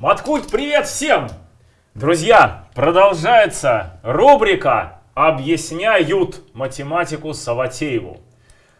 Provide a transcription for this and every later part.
Маткульт, привет всем! Друзья, продолжается рубрика «Объясняют математику Саватееву».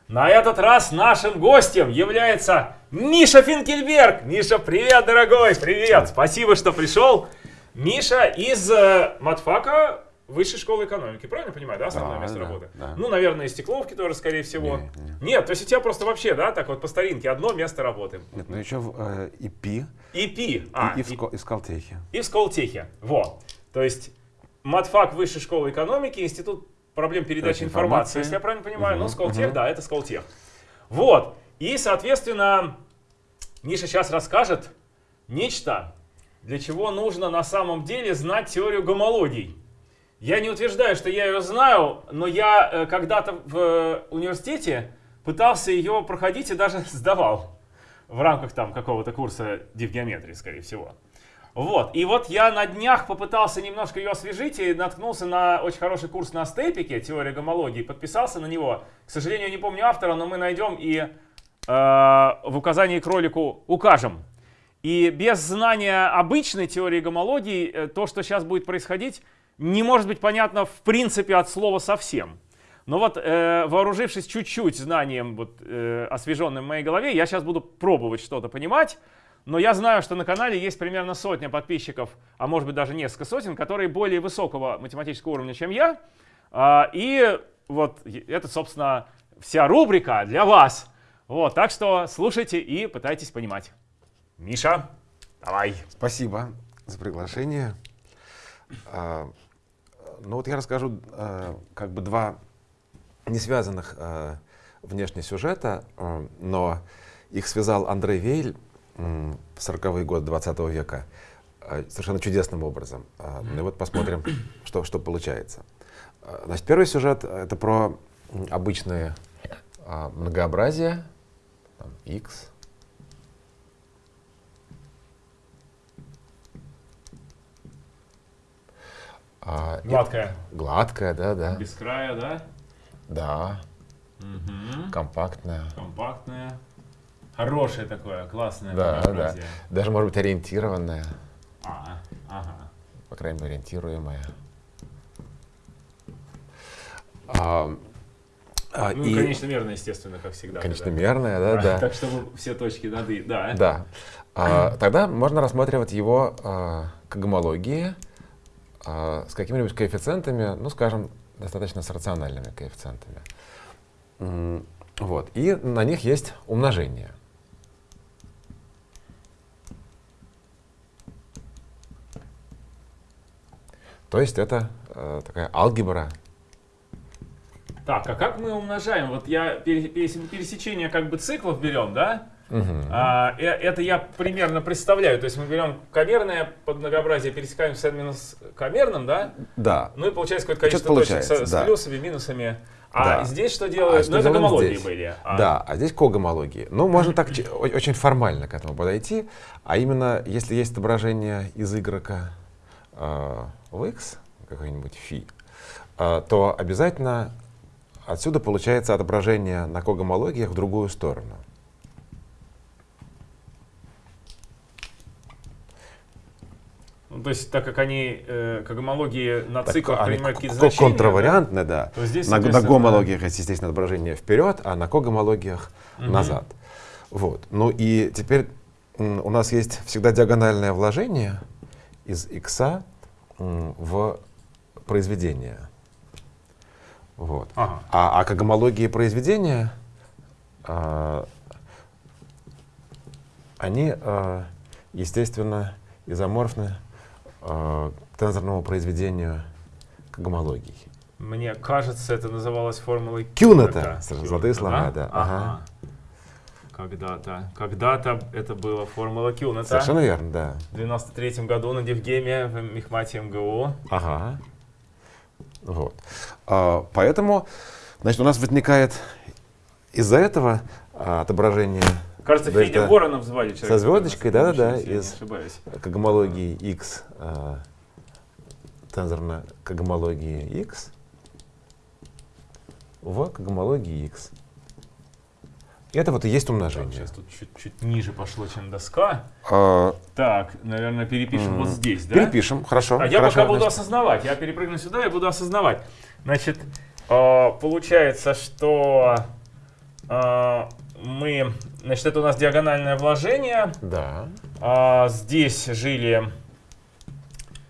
На этот раз нашим гостем является Миша Финкельберг. Миша, привет, дорогой, привет! Спасибо, что пришел. Миша из э, матфака Высшей школы экономики, правильно понимаю, да, основное Да, место да, работы? да. Ну, наверное, и Стекловки тоже, скорее всего. Не, не. Нет, то есть у тебя просто вообще, да, так вот по старинке, одно место работы. Нет, ну еще в э, ИПИ ИПи, а, и, и в, Ска- и в Скалтехе. и в. Вот. То есть матфак Высшей школы экономики, Институт проблем передачи информации, информации. если я правильно понимаю. Мгм, Ну, Сколтех, мгм. да, это Сколтех. Вот. И, соответственно, Миша сейчас расскажет нечто, для чего нужно на самом деле знать теорию гомологий. Я не утверждаю, что я ее знаю, но я э, когда-то в э, университете пытался ее проходить и даже сдавал в рамках там какого-то курса дивгеометрии, скорее всего. Вот, и вот я на днях попытался немножко ее освежить и наткнулся на очень хороший курс на степике, теория гомологии, подписался на него. К сожалению, не помню автора, но мы найдем и э, в указании к ролику укажем. И без знания обычной теории гомологии э, то, что сейчас будет происходить, не может быть понятно в принципе от слова совсем. Но вот э, вооружившись чуть-чуть знанием, вот, э, освеженным в моей голове, я сейчас буду пробовать что-то понимать. Но я знаю, что на канале есть примерно сотня подписчиков, а может быть даже несколько сотен, которые более высокого математического уровня, чем я. А, и вот это, собственно, вся рубрика для вас. Вот, так что слушайте и пытайтесь понимать. Миша, давай. Спасибо за приглашение. Ну вот я расскажу а, как бы два не связанных а, внешне сюжета, а, но их связал Андрей Вейль м, в 40-е годы 20 века а, совершенно чудесным образом. А, Ну и вот посмотрим, что, что получается. А, Значит, первый сюжет — это про м, обычные а, многообразия, там, x, а, и- Гладкая. гладкая, да, да, Без края, да? да, Угу. компактная, Компактная. Хорошее такое, классное да, да, даже может быть ориентированная, А, ага. по крайней мере ориентируемая. А, а, Ну, и конечно, мерно, естественно, как всегда. конечно да. мерная, да, да, Так, чтобы все точки над «и», да. да. А, тогда можно рассматривать его а, к гомологии а, с какими-нибудь коэффициентами, ну, скажем, достаточно с рациональными коэффициентами. Вот. И на них есть умножение. То есть это э, такая алгебра. Так, а как мы умножаем? Вот я пере- перес- пересечение как бы циклов берем, да? Мгм. А, э- это я примерно представляю. То есть мы берем камерное под многообразие, пересекаем с минус камерным, да? Да. Ну и получается какое-то количество точек с, с да. плюсами, минусами. А Да. здесь что А делают? что ну, это гомологии здесь? были. А, Да, а здесь когомологии. Ну, можно так очень формально к этому подойти. А именно, если есть отображение из y э, в x, какой-нибудь фи, э, то обязательно отсюда получается отображение на когомологиях в другую сторону. Ну, то есть, так как они, э, как гомологии на Так, циклах они принимают какие-то значения, Контравариантно, да. то здесь, На, на гомологиях есть, естественно, отображение вперед, а на когомологиях Мгм. назад. Вот. Ну и теперь у нас есть всегда диагональное вложение из x в произведение. Вот. Ага. А, а к гомологии произведения а, они, а, естественно, изоморфны к тензорному произведению гомологии. Мне кажется, это называлось формулой Кюнета. Кюнета, Золотые слова, да. Ага. Ага. Когда-то, когда-то это была формула Кюнета. Совершенно верно, да. В 93 году на Девгеме в Мехмате МГУ. Ага. Вот. А, поэтому, значит, у нас возникает из-за этого а, отображение Кажется, Да, Федя это Воронов звали человека. со звездочкой, да-да-да, из- ошибаюсь. к гомологии x, а, тензорно к гомологии x в к гомологии x. Это вот и есть Так, умножение. сейчас тут чуть-чуть ниже пошло, чем доска. А, Так, наверное, перепишем вот здесь, да? Перепишем, хорошо. А я хорошо, пока буду значит. осознавать. Я перепрыгну сюда и буду осознавать. Значит, э, получается, что э, мы... Значит, это у нас диагональное вложение. Да. А здесь жили...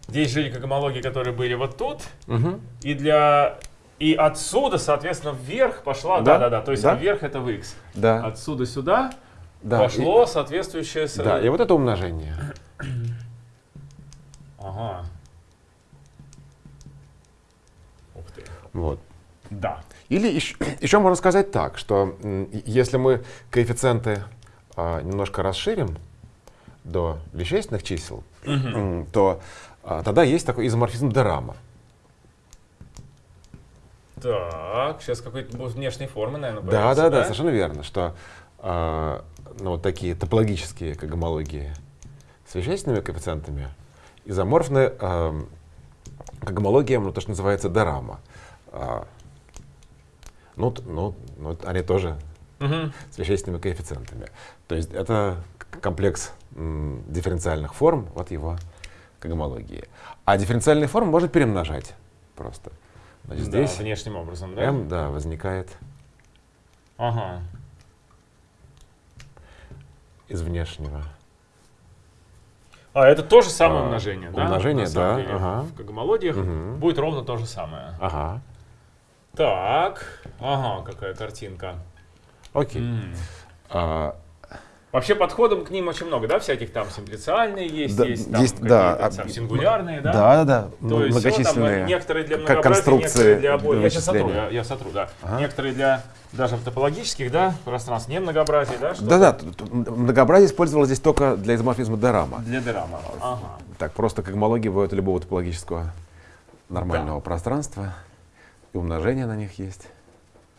Здесь жили когомологии, которые были вот тут. Мгм. И для... И отсюда, соответственно, вверх пошла... Да, Да-да-да. То есть да. вверх это в x. Да. Отсюда сюда да. пошло соответствующее... И, да, и вот это умножение. Ага. Ух ты. Вот. Да. Или еще, еще можно сказать так, что если мы коэффициенты а, немножко расширим до вещественных чисел, то а, тогда есть такой изоморфизм Дерама. Так, сейчас какой-то внешней формы, наверное, Да, появится, да, да, совершенно верно, что а, ну, вот такие топологические когомологии с вещественными коэффициентами изоморфны а, когомологиям, ну, то, что называется Дерама. А, ну, т- ну, ну, они тоже Мгм. с вещественными коэффициентами. То есть это к- комплекс м, дифференциальных форм от его когомологии. А дифференциальные формы можно перемножать просто. Значит, Да, здесь внешним образом, да? m, да, возникает Ага. из внешнего. А, это то же самое А, умножение, да? умножение, да, деле, ага. В когомологиях Мгм. будет ровно то же самое. Ага, Так, ага, какая картинка. окей. М. А, Вообще подходом к ним очень много, да, всяких там симплициальные есть, Да, есть там есть, какие-то да, там а, сингулярные, да? да, да, да, То есть всё там, многочисленные. некоторые для как многообразия, конструкции некоторые для обоих. Я сейчас сотру, вычисления. я, я сотру, да. Ага. Некоторые для даже в топологических, да, пространств, не многообразия, да? что-то Да, да, многообразие использовалось здесь только для изоморфизма Дерама. Для Дерама. Ага. Так, просто бывают у любого топологического нормального пространства, и умножение на них есть.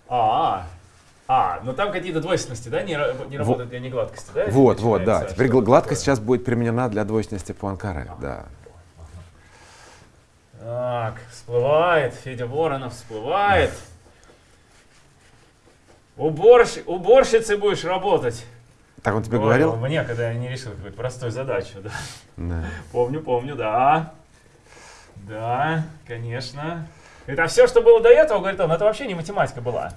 А, а, но там какие-то двойственности, да, не, не работают для негладкости, да? Вот, вот, да. Теперь гладкость такое. сейчас будет применена для двойственности Пуанкаре, да. Так, всплывает, Федя Воронов всплывает. Уборщ... Уборщицей будешь работать. Так он тебе Говорил говорил? Мне, когда я не решил какую-то простую задачу, да. Да. Помню, помню, да. Да, конечно. Это все, что было до этого, говорит он, это вообще не математика была.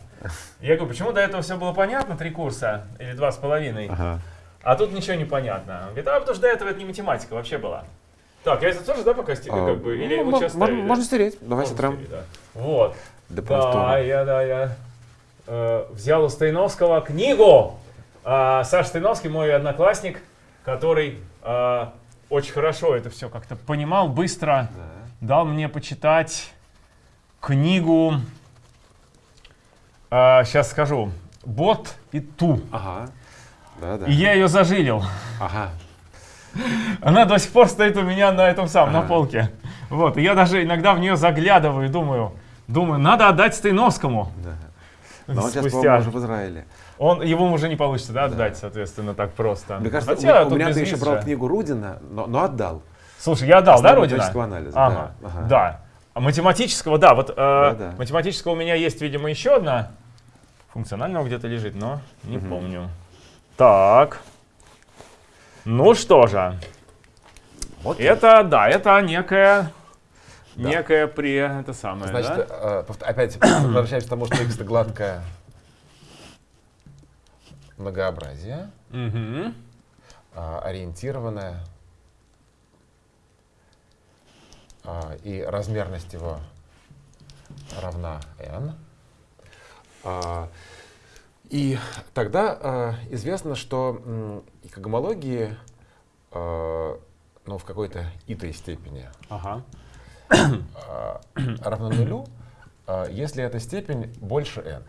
Я говорю, почему до этого все было понятно, три курса или два с половиной, Ага. а тут ничего не понятно. Он говорит, а потому что до этого это не математика вообще была. Так, я это тоже, да, пока сти- А, как бы, или ну, вы сейчас можно, можно стереть. Давай стереть, да. Вот. Да, простора. я, да, я э, взял у Стоиновского книгу. А, Саша Стоиновский, мой одноклассник, который э, очень хорошо это все как-то понимал, быстро дал мне почитать книгу, сейчас скажу, «Бот и Ту». Ага. Да, да. И я ее зажилил. Ага. Она до сих пор стоит у меня на этом самом, на Ага. полке. Вот, и я даже иногда в нее заглядываю и думаю, думаю, надо отдать Стоиновскому. Да. Но он сейчас, Спустя. по-моему, уже в Израиле. Он, его уже не получится, да, отдать, соответственно, так просто. Мне кажется, Хотя у, у меня ты еще брал книгу Рудина, но, но отдал. Слушай, я отдал, да, математического анализа, Ага, да, ага. да. А математического, да, вот э, Да-да. математического у меня есть, видимо, еще одна. Функционального где-то лежит, но не помню. Так. Ну что же, Окей. это, да, это некая, Да. некая при, это самое, Значит, да? э, опять возвращаемся к тому, что x это гладкое многообразие, Мгм. а, ориентированное, а, и размерность его равна n. А, И тогда а, известно, что м, и когомологии а, ну, в какой-то итой степени Ага. а, равна нулю, а, если эта степень больше n.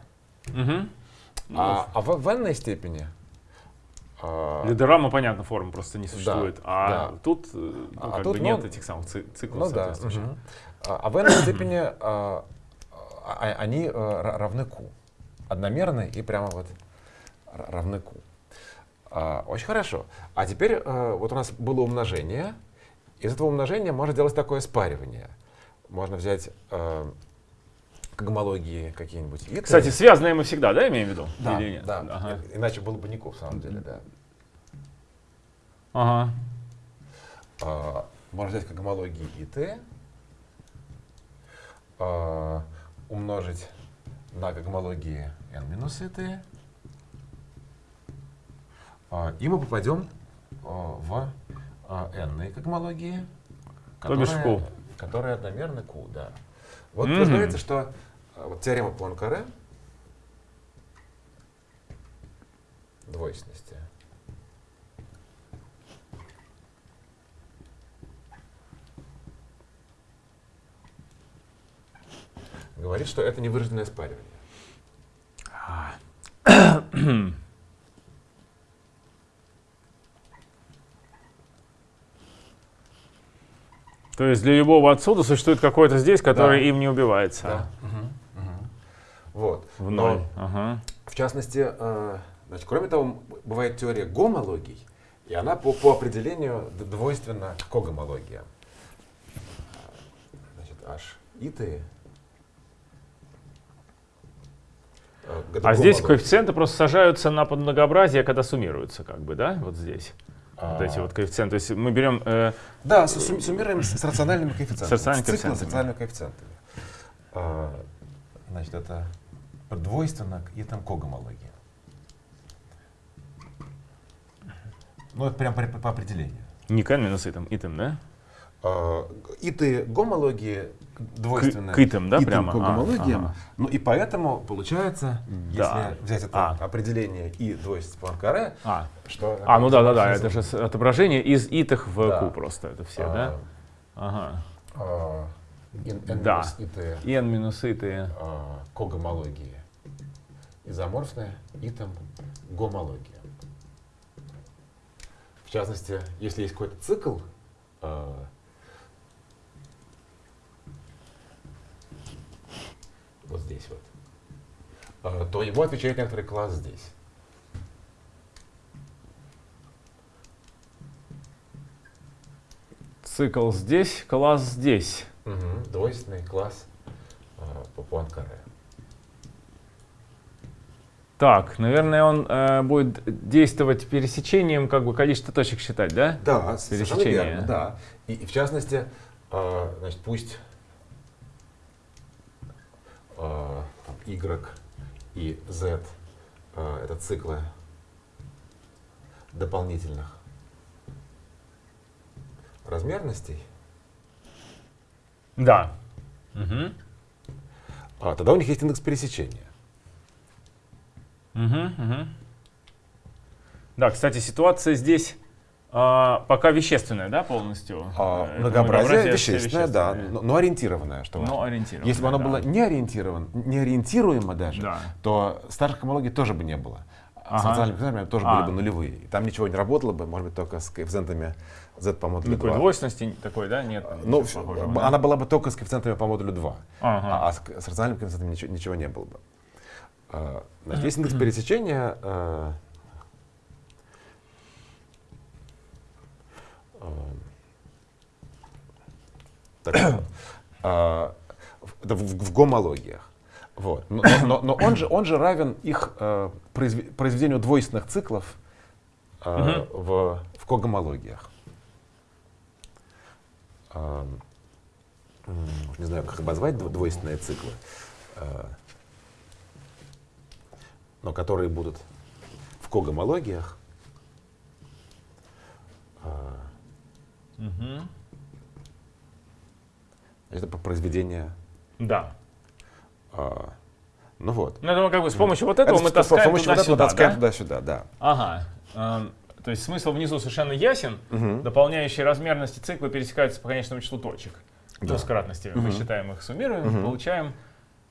Мгм. А, а в, в n степени Для Дорама, понятно, формы просто не существует. а да. тут, э, ну, А как тут, бы ну, нет этих самых ци- циклов ну да. А, а в n степени а, а, они а, ра- равны q. Одномерны и прямо вот равны q. А, очень хорошо. А теперь а, вот у нас было умножение. Из этого умножения можно делать такое спаривание. Можно взять а, когомологии какие-нибудь. И Кстати, связанные мы всегда, да, имеем в виду? да, Или нет? да. Ага. Иначе было бы нику, в самом деле, да. Ага. А, можно взять когомологии и t, а, умножить на когомологии n минус и t, а, и мы попадем а, в а, n которые, Q. которые одномерны q, да. Вот Мгм. вы что а, вот теорема Пуанкаре двойственности. Говорит, что это невыраженное спаривание. То есть для любого отсюда существует какой-то здесь, который Да. им не убивается. Да. Мгм. Мгм. Вот. В Но, ноль. Ага. в частности, э, значит, кроме того, бывает теория гомологий, и она по, по определению двойственна когомология. Значит, h и t. Э, А здесь коэффициенты просто сажаются на подмногообразие, когда суммируются, как бы, да? Вот здесь. А, Вот эти вот коэффициенты. То есть мы берем э, Да, с- сумми- суммируем с, рациональными коэффициентами. С рациональными С циклом с коэффициентами. рациональными коэффициентами. А, значит, это двойственно и там когомология. Ну, это прям по, по определению. не к n минус итем, итем, да? А, иты гомологии двойственны к итам, да, итам прямо? А, ага. Ну и поэтому получается, Да. если взять это А. определение и двойственность Пуанкаре, А, что... а ну да, да, да, максимум- это же отображение из итых в Да. q просто, это все, а, да? Ага. а, ин- n Да. минус ит И n минус иты. а, когомологии. Изоморфная и там гомология. В частности, если есть какой-то цикл, а, вот здесь вот, а, то его отвечает некоторый класс здесь. Цикл здесь, класс здесь. Мгм, Двойственный класс а, по Пуанкаре. Так, наверное, он э, будет действовать пересечением, как бы количество точек считать, да? Да, совершенно Пересечение. верно, да. И, и в частности, а, значит, пусть там, Y и Z а, это циклы дополнительных размерностей, Да. Мгм. а, тогда у них есть индекс пересечения. Мгм, мгм. Да, кстати, ситуация здесь а, пока вещественная, да, полностью? А, Э, многообразие вещественное, да, вещественное. но, но ориентированное, что важно. Но ориентированное, Если бы оно да. было не ориентировано, не ориентируемо даже, Да. то старых homологий тоже бы не было. Ага. С национальными коэффициентами тоже А. были бы нулевые. И там ничего не работало бы, может быть, только с коэффициентами z по модулю Никакой 2. двойственности такой, да, нет? Ну, ничего в- похожего, б- да? она была бы только с коэффициентами по модулю 2. Ага. А, а с, с рациональными коэффициентами ничего, ничего не было бы. А, Значит, есть индекс пересечения. а, а, так, а, в- в, в гомологиях. Вот. Но, но- но- он, же, он же равен их э, произве- произведению двойственных циклов э, в, в когомологиях. М, не знаю, как обозвать дво- двойственные циклы, э, но которые будут в когомологиях. А, Мгм. это по произведение. Да. а, ну вот. Ну, думаю, как бы с помощью вот этого Это мы с- таскаем помощью вот этого туда-сюда, таскаем да? туда-сюда, да. Ага. Эм, То есть смысл внизу совершенно ясен. Мгм. Дополняющие размерности цикла пересекаются по конечному числу точек. Да. Двускратностями. Мы Мгм. считаем их, суммируем, Мгм. получаем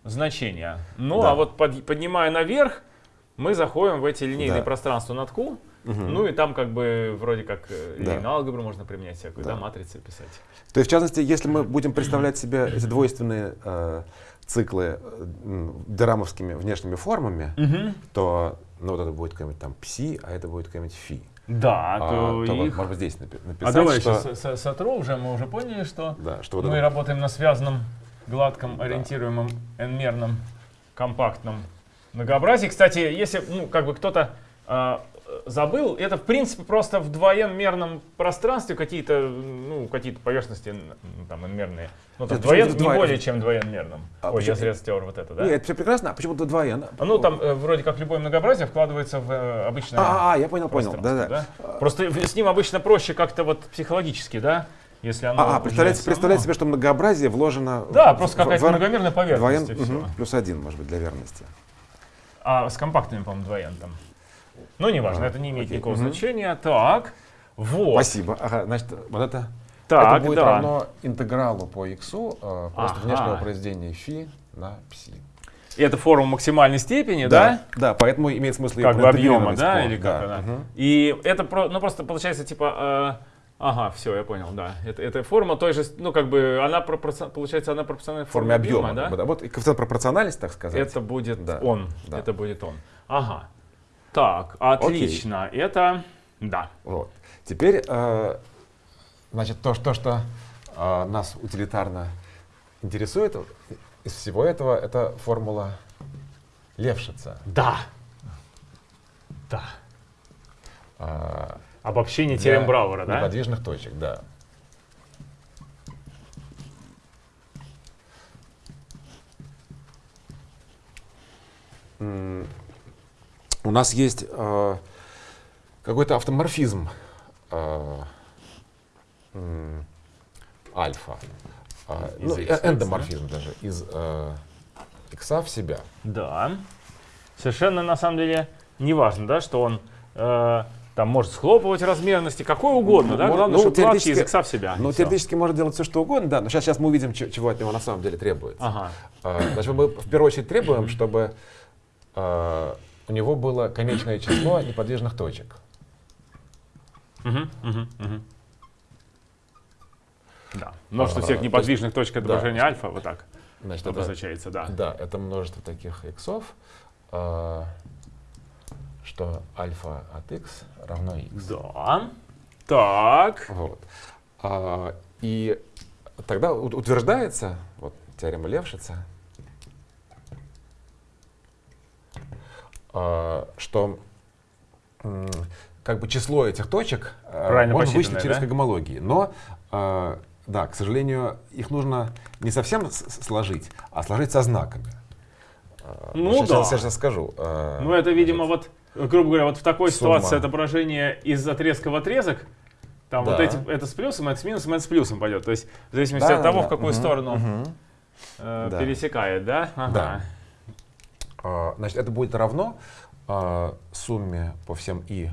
значения. Ну, Да. а вот под- поднимая наверх, мы заходим в эти линейные Да. пространства над Q. Ну и там как бы вроде как э, Да. линейную алгебру можно применять всякую, да, Да. матрицы писать. То есть, в частности, если мы будем представлять себе эти двойственные э, циклы э, дерамовскими внешними формами, то ну, вот это будет какой-нибудь там пси, а это будет какой-нибудь фи. Да, А, то, то вот, их... может быть, здесь напи- А написать, давай что, сейчас сотру уже, мы уже поняли, что да, что вот мы это- работаем на связанном гладком, ориентируемом, n-мерном, компактном многообразии. Кстати, если ну, как бы кто-то э, забыл, это в принципе просто в двоен-мерном пространстве какие-то ну, какие поверхности там n-мерные. Ну, там Нет, двоен, не двоен? более чем двоен-мерном. А Ой, я почему- зря стер вот это, да? Нет, это все прекрасно. А почему-то двоен? А, Ну, там э, вроде как любое многообразие вкладывается в э, обычное А, а, я понял, понял. пространство, Да, да. Просто с ним обычно проще как-то вот психологически, да? Если оно А, а представляете, само- представляете себе, что многообразие вложено... Да, в- просто какая-то в- многомерная поверхность. Двоен, мгм, плюс один, может быть, для верности. А с компактными, по-моему, двоен там. Ну, неважно, А, это не имеет окей. никакого Мгм. значения. Так, вот. Спасибо. Ага, значит, вот это, Так, это будет да. равно интегралу по x, просто Ага. внешнего произведения φ на пси. Это формула максимальной степени, да? Да, поэтому имеет смысл Как бы объема, да? по- Или как да, она? мгм. И это про- ну, просто получается типа... э, Ага, все, я понял, да. Это, это форма той же, ну как бы она пропорци- получается она пропорциональна В форме объема. да? Вот, Вот и коэффициент пропорциональности, так сказать. Это будет Да, он. да. Это будет он. Ага. Так, отлично. Это да. Вот. Теперь, э, значит, то, что, что э, нас утилитарно интересует из всего этого, это формула Левшица. Да. Да. э, Обобщение теорем Брауэра, да? Неподвижных точек, да. М, У нас есть э, какой-то автоморфизм э, м, альфа. Э, Из ну, э, эндоморфизм даже из э, икса в себя. Да. Совершенно на самом деле не важно, да, что он э, там может схлопывать размерности, какой угодно, да? Ну, Главное, ну, чтобы гладкий теоретически- язык в себя. Ну, теоретически может делать все, что угодно, да, но сейчас, сейчас мы увидим, чего от него на самом деле требуется. Ага. А, Значит, мы в первую очередь требуем, чтобы а, у него было конечное число неподвижных точек. Да. Множество А, всех то неподвижных точек да. отображения альфа, вот так Значит, это, обозначается, да. да, это множество таких иксов, а, что альфа от x равно x. Да. Так. Вот. А, и тогда утверждается, вот теорема Левшица, что м, как бы число этих точек а, Правильно можно вычислить через да? когомологии. Но, а, да, к сожалению, их нужно не совсем сложить, а сложить со знаками. А, Ну сейчас, да. сейчас, сейчас скажу. А, Ну, это, видимо, вот, грубо говоря, вот в такой Сумма. ситуации отображение из отрезка в отрезок, там вот Да. эти, это с плюсом, это с минусом, это с плюсом пойдет. То есть, в зависимости Да, от того, да, в какую мгм, сторону мгм. э, Да. пересекает, да? Ага. Да. А, Значит, это будет равно а, сумме по всем и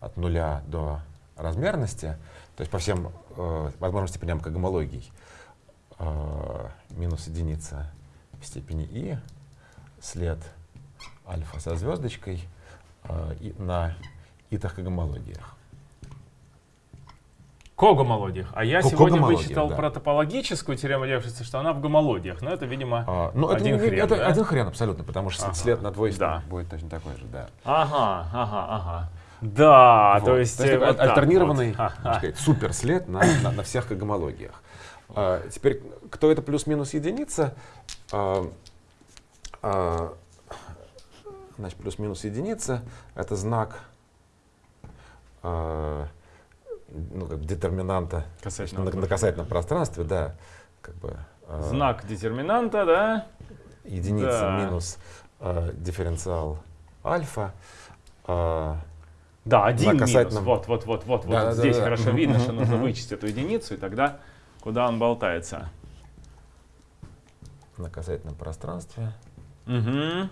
от нуля до размерности, то есть по всем э, возможным степеням когомологий, а, минус единица в степени и, след альфа со звездочкой и на итах когомологиях. Когомолодиях. А я сегодня вычитал да. про топологическую теорему Левшица, что она в гомолодиях. Но это, видимо... А, ну, это, Один хрен, это да? один хрен абсолютно, потому что Ага. след на двойстве Да. будет точно такой же, да. Ага, ага, ага. Да, Вот. то есть... э, такой вот так альтернированный, вот. сказать, суперслед на, на, на всех когомологиях. А, теперь, кто это плюс-минус единица? А, а, значит, плюс-минус единица — это знак а, ну, как детерминанта Касательного на, на касательном пространстве, да, как бы а, Знак детерминанта, да? единица Да. минус а, дифференциал альфа. а, Да, один На минус. касательном- Вот, вот, вот, вот, вот. Да, да, Здесь да, да. хорошо Мгм, видно, что нужно вычесть эту единицу, и тогда куда он болтается. на касательном пространстве. Угу.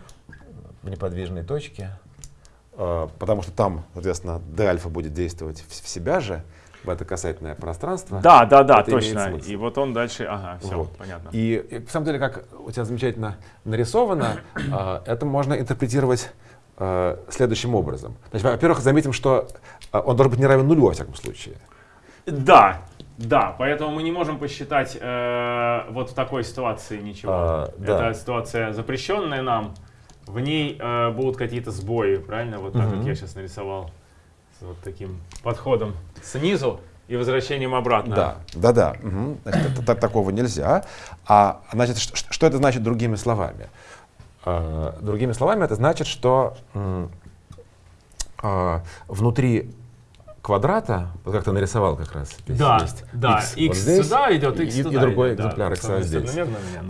в неподвижной точке, э, потому что там, соответственно, d-альфа будет действовать в, в себя же, в это касательное пространство. Да, да, да, точно. И вот он дальше, ага, все, Вот. понятно. И, и, на самом деле, как у тебя замечательно нарисовано, э, это можно интерпретировать э, следующим образом. Во-первых, заметим, что он должен быть не равен нулю во всяком случае. Да, да, поэтому мы не можем посчитать э, вот в такой ситуации ничего. А, да. Это ситуация запрещенная нам. В ней э, будут какие-то сбои, правильно? Вот так, как Мгм. я сейчас нарисовал с вот таким подходом снизу. и возвращением обратно. Да, да, да. Угу. Значит, это, такого нельзя. А значит, что, что это значит другими словами? А, другими словами, это значит, что а, внутри квадрата, вот как ты нарисовал как раз. Здесь да, есть да. X, x вот здесь, сюда идет, x и, туда и другой идет, экземпляр да, x здесь.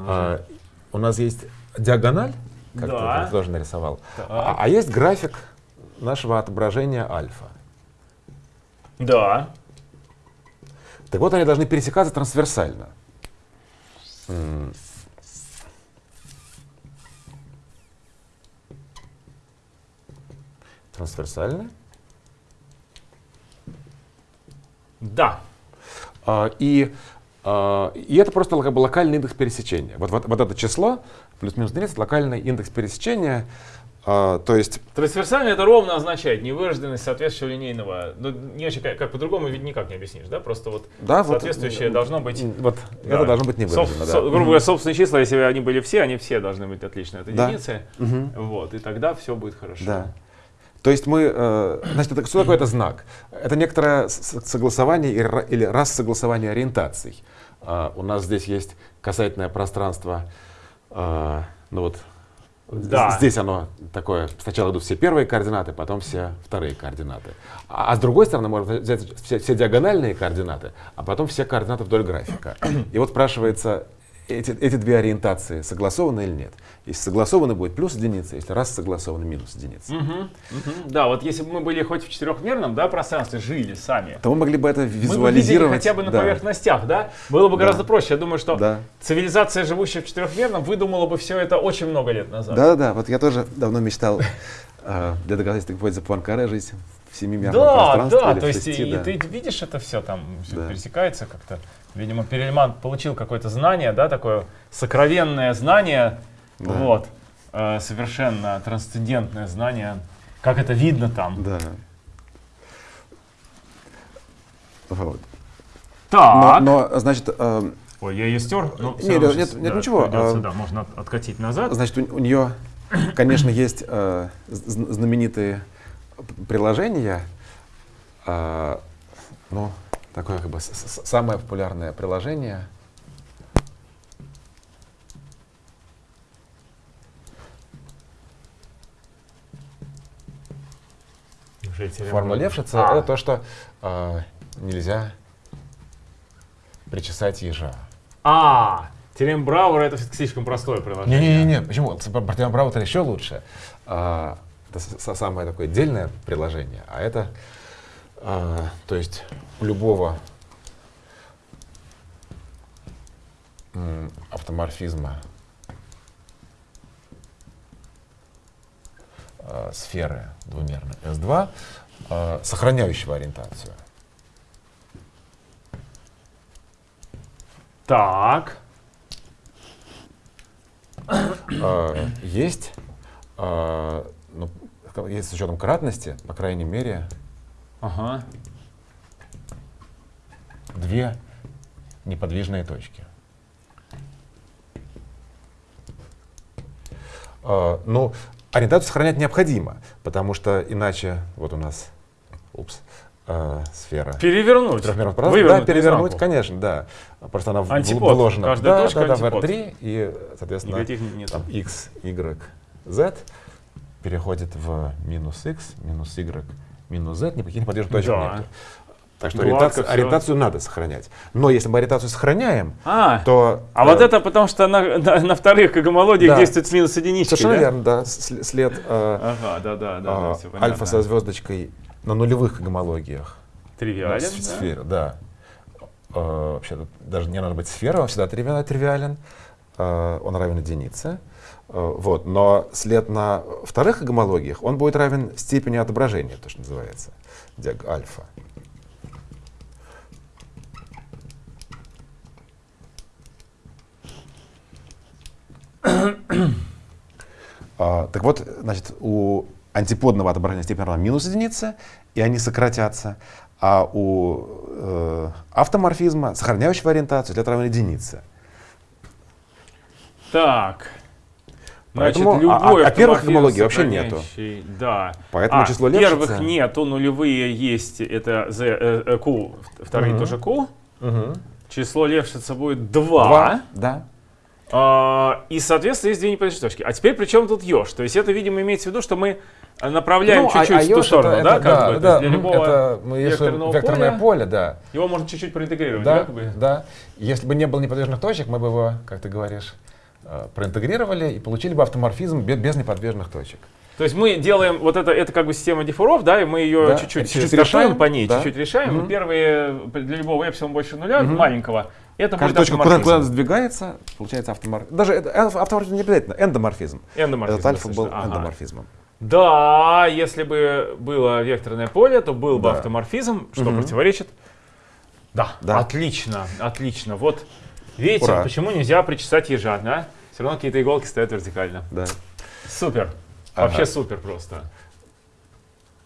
А, у нас есть диагональ, как да. ты тоже нарисовал, а, а есть график нашего отображения альфа. Да. Так вот, они должны пересекаться трансверсально. Трансверсально? Да. А, и, а, и это просто локальный индекс пересечения. Вот, вот, вот это число, плюс-минус единица, локальный индекс пересечения. А, то есть... Трансверсально это ровно означает невыраженность соответствующего линейного. Ну, не очень, как, как по-другому ведь никак не объяснишь, да? Просто вот да, соответствующее вот, должно быть... Вот да. это должно быть невыражено, Со, да. грубо говоря, собственные числа, если они были все, они все должны быть отличны от единицы. Да. Вот, и тогда все будет хорошо. Да. То есть мы, э, значит, это, что такое это знак? Это некоторое согласование или раз согласование ориентаций. А, у нас здесь есть касательное пространство, а, ну вот да. Здесь оно такое, сначала идут все первые координаты, потом все вторые координаты. А, а с другой стороны, можно взять все, все диагональные координаты, а потом все координаты вдоль графика. И вот спрашивается, эти, эти две ориентации согласованы или нет. Если согласованы, будет плюс единица, если раз согласованы, минус единица. Угу, угу. Да, вот если бы мы были хоть в четырехмерном да, пространстве, жили сами, то мы могли бы это визуализировать. Мы бы хотя бы на да. поверхностях, да? Было бы гораздо да. проще. Я думаю, что да. цивилизация, живущая в четырехмерном, выдумала бы все это очень много лет назад. Да, да, вот я тоже давно мечтал э, для доказательства гипотезы Пуанкаре жить в семимерном да, пространстве. Да, да, то есть и, ты видишь это все там, все да. пересекается как-то. Видимо, Перельман получил какое-то знание, да, такое сокровенное знание, да. вот, э, совершенно трансцендентное знание, как это видно там. Да. Вот. Так. Но, но значит... Э, Ой, я ее стер, но нет, нет, нет, нет да, ничего. Придется, а, да, можно откатить назад. Значит, у, у нее, конечно, есть э, знаменитые приложения, э, ну, такое как бы самое популярное приложение. Формула Левшица а. это то, что э, нельзя причесать ежа. А, Теорема Брауэра это слишком простое приложение. Не-не-не, почему? Про Теорема Брауэра еще лучше. А, это самое такое отдельное приложение, а это, а, то есть у любого автоморфизма э, сферы двумерной S2, э, сохраняющего ориентацию. Так. Э, есть, ну, есть с учетом кратности, по крайней мере, ага. две неподвижные точки. Э, ну, ориентацию сохранять необходимо, потому что иначе, вот у нас, упс, э, сфера. Перевернуть. Да, перевернуть, конечно, да. Просто она антипод. вложена Каждая да, точка да, да, в R3, и, соответственно, там, x, y, z переходит в минус x, минус y, минус z, никаких неподвижных точек да. нет. Так что ориентацию, ориентацию надо сохранять. Но если мы ориентацию сохраняем, а, то... А э, вот это потому что на, на, на вторых когомолодиях да. действует с минус единичкой, Совершенно да? верно, да. След э, ага, да, да, да, э, да, альфа со звездочкой на нулевых когомологиях. Тривиален, да? Сфера, да. Э, вообще даже не надо быть сфера, он всегда тривиален. тривиален э, он равен единице. Э, вот. Но след на вторых когомологиях, он будет равен степени отображения, то, что называется, диаг альфа. а, так вот, значит, у антиподного отображения степень равна минус единицы, и они сократятся, а у э, автоморфизма, сохраняющего ориентацию, след равен единице. Так. Значит, а- любой а- а первых автоморфизм гомологий вообще нету. Да. Поэтому А, число первых Левшица- нету, нулевые есть. Это Z, э, э, Q, вторые Мгм. тоже Q. Мгм. Число Левшица будет 2. Два. Да. А, и, соответственно, есть две неподвижные точки. А теперь при чем тут еж? То есть это, видимо, имеется в виду, что мы э, направляем Ну, а- чуть-чуть а в ту сторону, это- да, это- как да, бы? Да, для мгм, любого это мы если векторного векторное поля поле, да. его можно чуть-чуть проинтегрировать, да? Да, как бы? да. Если бы не было неподвижных точек, мы бы его, как ты говоришь, проинтегрировали и получили бы автоморфизм бе- без неподвижных точек. То есть мы делаем вот это, это как бы система диффуров, да, и мы ее Да, чуть-чуть, стартуем решаем, по ней, да. чуть-чуть решаем. Мгм. И Первые для любого эпсилон больше нуля, Мгм. маленького, это Каждая будет точка куда, куда сдвигается, получается автоморфизм. Даже это, э, автоморфизм не обязательно, эндоморфизм. Эндоморфизм, Этот альфа был. Ага. эндоморфизмом. Да, если бы было векторное поле, то был бы Да. автоморфизм, что Мгм. противоречит. Да, Да. отлично, отлично. Вот видите, Ура. почему нельзя причесать ежа, да? Все равно какие-то иголки стоят вертикально. Да. Супер. Ага. Вообще супер просто.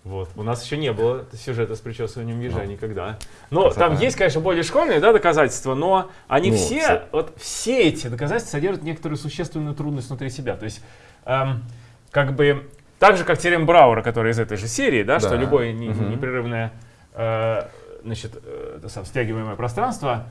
Вот. У нас еще не было сюжета с причесыванием ежа Ну. никогда. Но Красота. там есть, конечно, более школьные да, доказательства, но они Ну, все, с- вот все эти доказательства содержат некоторую существенную трудность внутри себя. То есть, эм, как бы, так же, как теорема Брауэра, которая из этой же серии, да, что Да. любое не- Мгм. непрерывное э, значит, э, сам, стягиваемое пространство,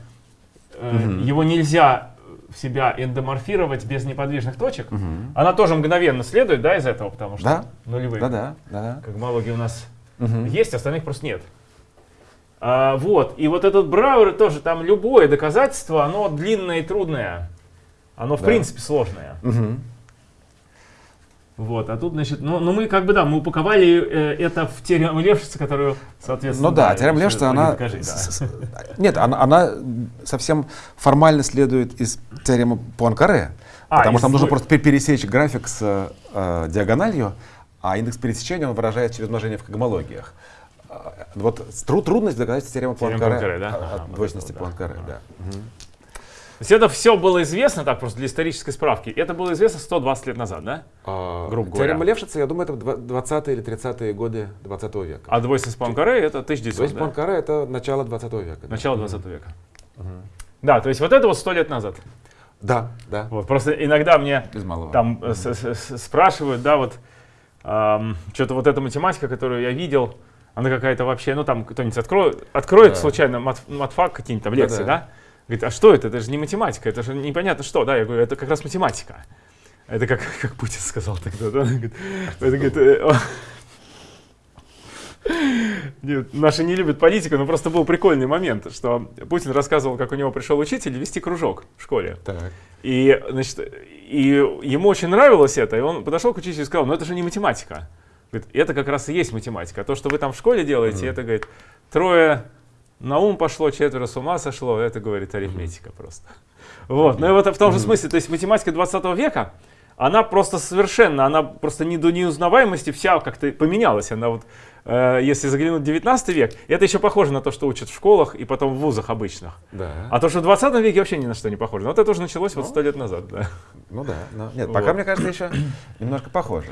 Мгм. его нельзя в себя эндоморфировать без неподвижных точек. Мгм. Она тоже мгновенно следует, да, из этого, потому что Да. нулевые Да, да, да. когмологии у нас Мгм. есть, остальных просто нет. А, вот, и вот этот Брауэр тоже, там любое доказательство, оно длинное и трудное. Оно, в Да. принципе, сложное. Мгм. Вот, а тут, значит, ну, ну мы как бы, да, мы упаковали э, это в теорему Левшица, которую, соответственно... Ну да, теорема Левшица, она... Докажи, да. с- с- Нет, она, она совсем формально следует из теоремы Пуанкаре. А, потому что нам нужно просто пе- пересечь график с э, диагональю, а индекс пересечения он выражает через умножение в когмологиях. А, Вот тру- трудность доказать теорему Пуанкаре, Пуанкаре, да? а- Ага, двойственности да. Пуанкаре. Ага. да. Мгм. Есть это все было известно, так просто для исторической справки, это было известно 120 лет назад, да? А, Грубо говоря. Теорема Левшица, я думаю, это два- 20-е или 30-е годы 20 века. А двойственность Пуанкаре это 1900, То есть да? Это начало 20 века. да. Начало 20 века. Да, то есть вот это вот 100 лет назад. Да, да, Вот, просто иногда мне без малого. там с- с- спрашивают, да, вот что-то вот эта математика, которую я видел, она какая-то вообще, ну там кто-нибудь откроет, откроет Да. случайно мат, матфак какие-нибудь там лекции, Да-да. да? Говорит, а что это? Это же не математика, это же непонятно что, да? Я говорю, это как раз математика. Это как, как Путин сказал тогда, да? Говорит, это, говорит, э. Нет, наши не любят политику, но просто был прикольный момент, что Путин рассказывал, как у него пришел учитель вести кружок в школе. Так. И, значит, и ему очень нравилось это, и он подошел к учителю и сказал, ну это же не математика. Говорит, это как раз и есть математика. То, что вы там в школе делаете, это, говорит, трое на ум пошло, четверо с ума сошло, это, говорит, арифметика просто. Вот, ну и вот в том же смысле, то есть математика 20 века, она просто совершенно, она просто не до неузнаваемости вся как-то поменялась. Она вот, э, если заглянуть в 19 век, это еще похоже на то, что учат в школах и потом в вузах обычных. Да. А то, что в 20 веке вообще ни на что не похоже. Но вот это уже началось вот сто лет назад, да. Ну да. но- Нет, пока, Вот. мне кажется, еще немножко похоже.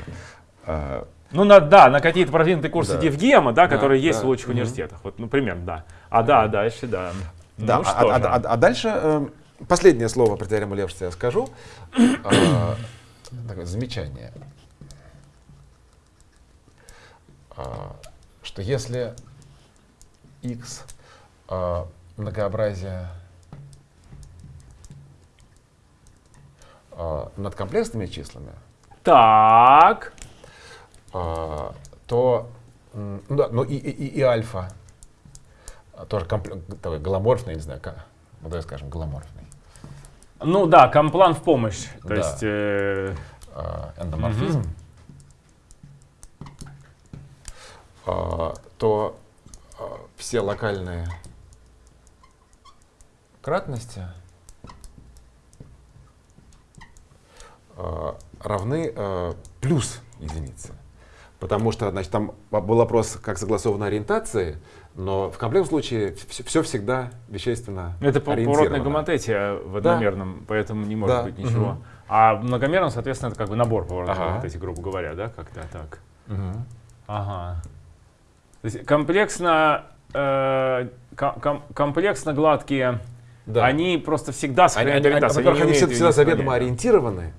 Ну, на, да, на какие-то продвинутые курсы Да. Евгема, да, Да, которые есть да, в лучших мгм. университетах. Вот, ну, примерно, да. А да, дальше, да. Да, ну, а, что а- же. а- а дальше э, последнее слово про теорему Левшица я скажу. А, Такое замечание. А, Что если x а, многообразие а, над комплексными числами, Так, а, то ну, да, ну и, и- и- альфа а, тоже такой голоморфный, не знаю, как, ну давай скажем, голоморфный. ну да, комплан в помощь. То Да. есть, э, а, эндоморфизм, а, то а, все локальные кратности а, равны плюс единице. Потому что, значит, там был вопрос, как согласованы ориентации, но в комплексном случае все, всегда вещественно это по- поворотная ориентировано. гоматетия в Да. одномерном, поэтому не может Да, быть ничего. мгм. А в многомерном, соответственно, это как бы набор поворотных Ага. гоматетий, грубо говоря, да, как-то так. Мгм. Ага. То есть комплексно, э, ком- ком- комплексно гладкие, Да. они просто всегда Они, сохраняют они- они- ориентацию. во-первых, они всегда, заведомо ориентированы.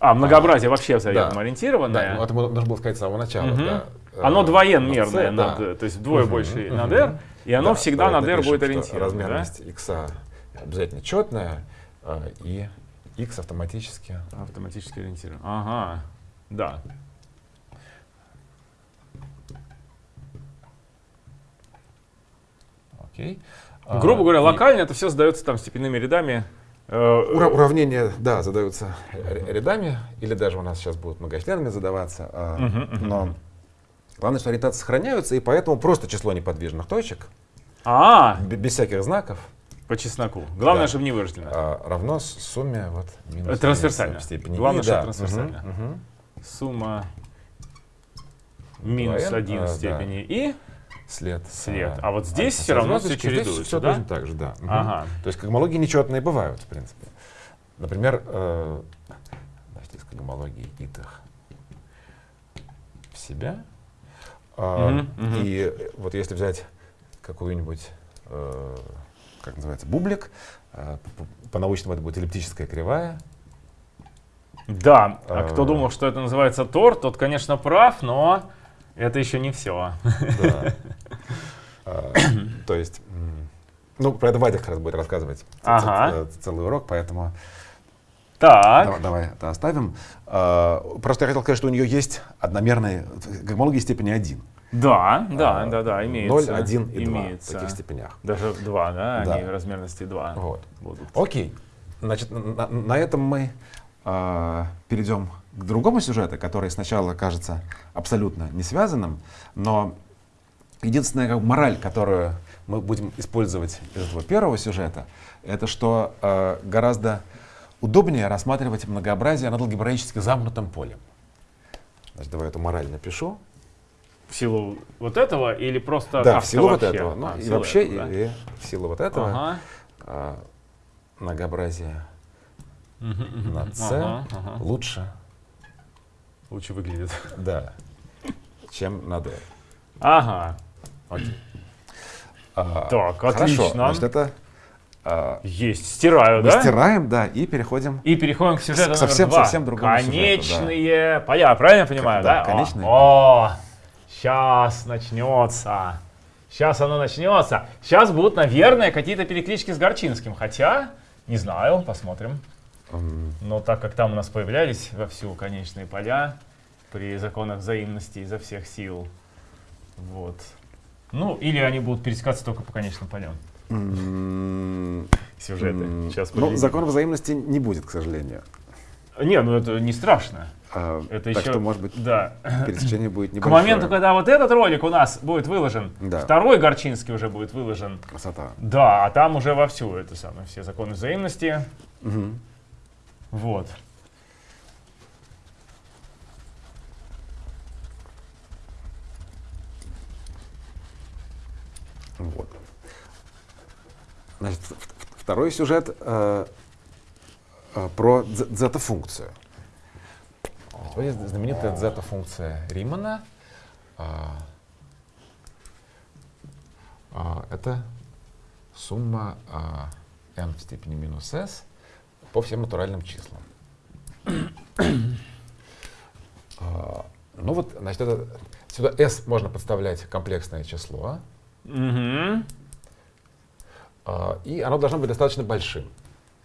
А, многообразие вообще Да. зарядом Да, ориентированное. ну, это нужно было сказать с самого начала. Мгм. да. Оно Э, двоенмерное, над- да. то есть вдвое Мгм, больше мгм. над R, и оно Да, всегда над R будет ориентировано. да? Размерность x обязательно четная, э, и x автоматически. Автоматически ориентировано. Ага, да. Окей. Грубо А, говоря, и локально это все задается там степенными рядами. Э, ура- Уравнения, да, задаются рядами, или даже у нас сейчас будут многочленами задаваться. а. Но главное, что ориентации сохраняются, и поэтому просто число неподвижных точек, А, б- без всяких знаков, по чесноку. Главное, Да. чтобы не вырождено. а, равно сумме вот минус трансверсально. степени Главное, и, что да. трансверсально. Мгм. Сумма минус Двоен, 1 а, в да. степени и След. след. А вот здесь со все равно все звездочкой, здесь чередуется, всё да? точно так же, да. Ага. То есть когмологии нечетные бывают, в принципе. Например, э, значит, из когмологии итых в себя. А, Мгм, мгм. И вот если взять какую-нибудь, э, как называется, бублик, э, по-научному это будет эллиптическая кривая. Да, а А. кто думал, что это называется тор, тот, конечно, прав, но это еще не все. Да. А, То есть, ну, про это Вадя как раз будет рассказывать Ага. ц- целый урок, поэтому Так, Давай, давай это оставим. А, Просто я хотел сказать, что у нее есть одномерные когмологии степени 1. да, да, А, да, да, имеется. 0, 1 и 2 в имеется. таких степенях. Даже 2, да, Да. они размерности 2 Вот. будут. Окей. Значит, на, на этом мы а, перейдем к другому сюжету, который сначала кажется абсолютно не связанным, но единственная как мораль, которую мы будем использовать из этого первого сюжета, это что а, гораздо удобнее рассматривать многообразие над алгебраически замкнутым полем. Значит, давай эту мораль напишу. В силу вот этого или просто да, в силу вот вообще? этого. Ну, А, и вообще, этого, да? и, и в силу вот этого Ага. а, многообразие на c Ага, ага. лучше, Лучше выглядит. да, чем на d. Ага. Окей. А, Так, хорошо. отлично. Значит, это а, Есть. Стираю, мы да? стираем, да, и переходим. И переходим к сюжету К совсем- номер два. совсем другому сюжету, Конечные поля, правильно я понимаю, да, да? конечные. О, сейчас начнется. Сейчас оно начнется. Сейчас будут, наверное, какие-то переклички с Горчинским. Хотя, не знаю, посмотрим. Но так как там у нас появлялись вовсю конечные поля при законах взаимности изо всех сил. Вот. Ну, или они будут пересекаться только по конечным полям. Сюжеты. Сейчас Ну, закон взаимности не будет, к сожалению. Не, ну это не страшно. А, Это так еще... что, может быть, Да. пересечение будет К небольшое. моменту, когда вот этот ролик у нас будет выложен, Да. второй Горчинский уже будет выложен. Красота. Да, а там уже вовсю это самое, все законы взаимности. Мгм. Вот. Вот. Значит, второй сюжет э, э, про дзета-функцию. Вот есть знаменитая дзета-функция Римана. А, а, это сумма а, m в степени минус s по всем натуральным числам. А, ну вот, значит, это, сюда s можно подставлять комплексное число. Мгм. А, И оно должно быть достаточно большим.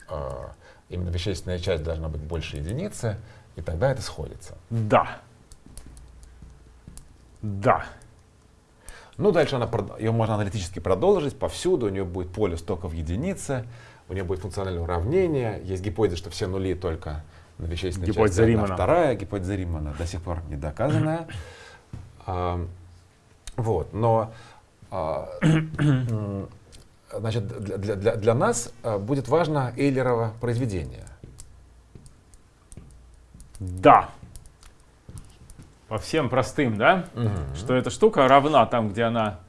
А, Именно вещественная часть должна быть больше единицы, и тогда это сходится. Да. Да. Ну, дальше она, ее можно аналитически продолжить повсюду, у нее будет полюс только в единице, у нее будет функциональное уравнение, есть гипотеза, что все нули только на вещественной Гипотеза части, одна Римана. вторая гипотеза Римана, до сих пор не доказанная. А, Вот, но а, значит, для, для- для- нас а, будет важно Эйлерово произведение. Да. По всем простым, да? Что эта штука равна там, где она...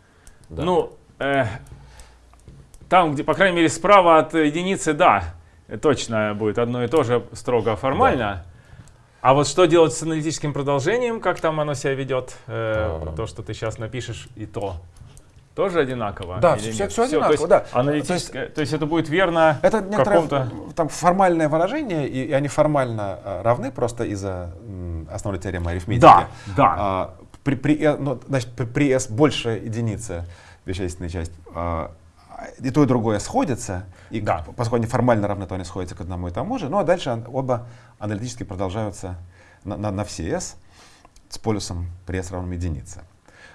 Да. Ну, э, там, где, по крайней мере, справа от единицы, да, точно будет одно и то же строго формально. А вот что делать с аналитическим продолжением, как там оно себя ведет, э, А. то, что ты сейчас напишешь, и то. тоже одинаково? Да, нет? всё Всё, одинаково, то есть да. Аналитическое, то есть это будет верно Это некоторое там формальное выражение, и, и они формально э, равны просто из-за основной теоремы арифметики. Да, да. А, при, при, э, ну, значит, при, при s больше единицы вещественная часть, а, и то, и другое сходится, и Да. поскольку они формально равны, то они сходятся к одному и тому же. Ну а дальше оба аналитически продолжаются на, на, на все s с полюсом при s равном единице.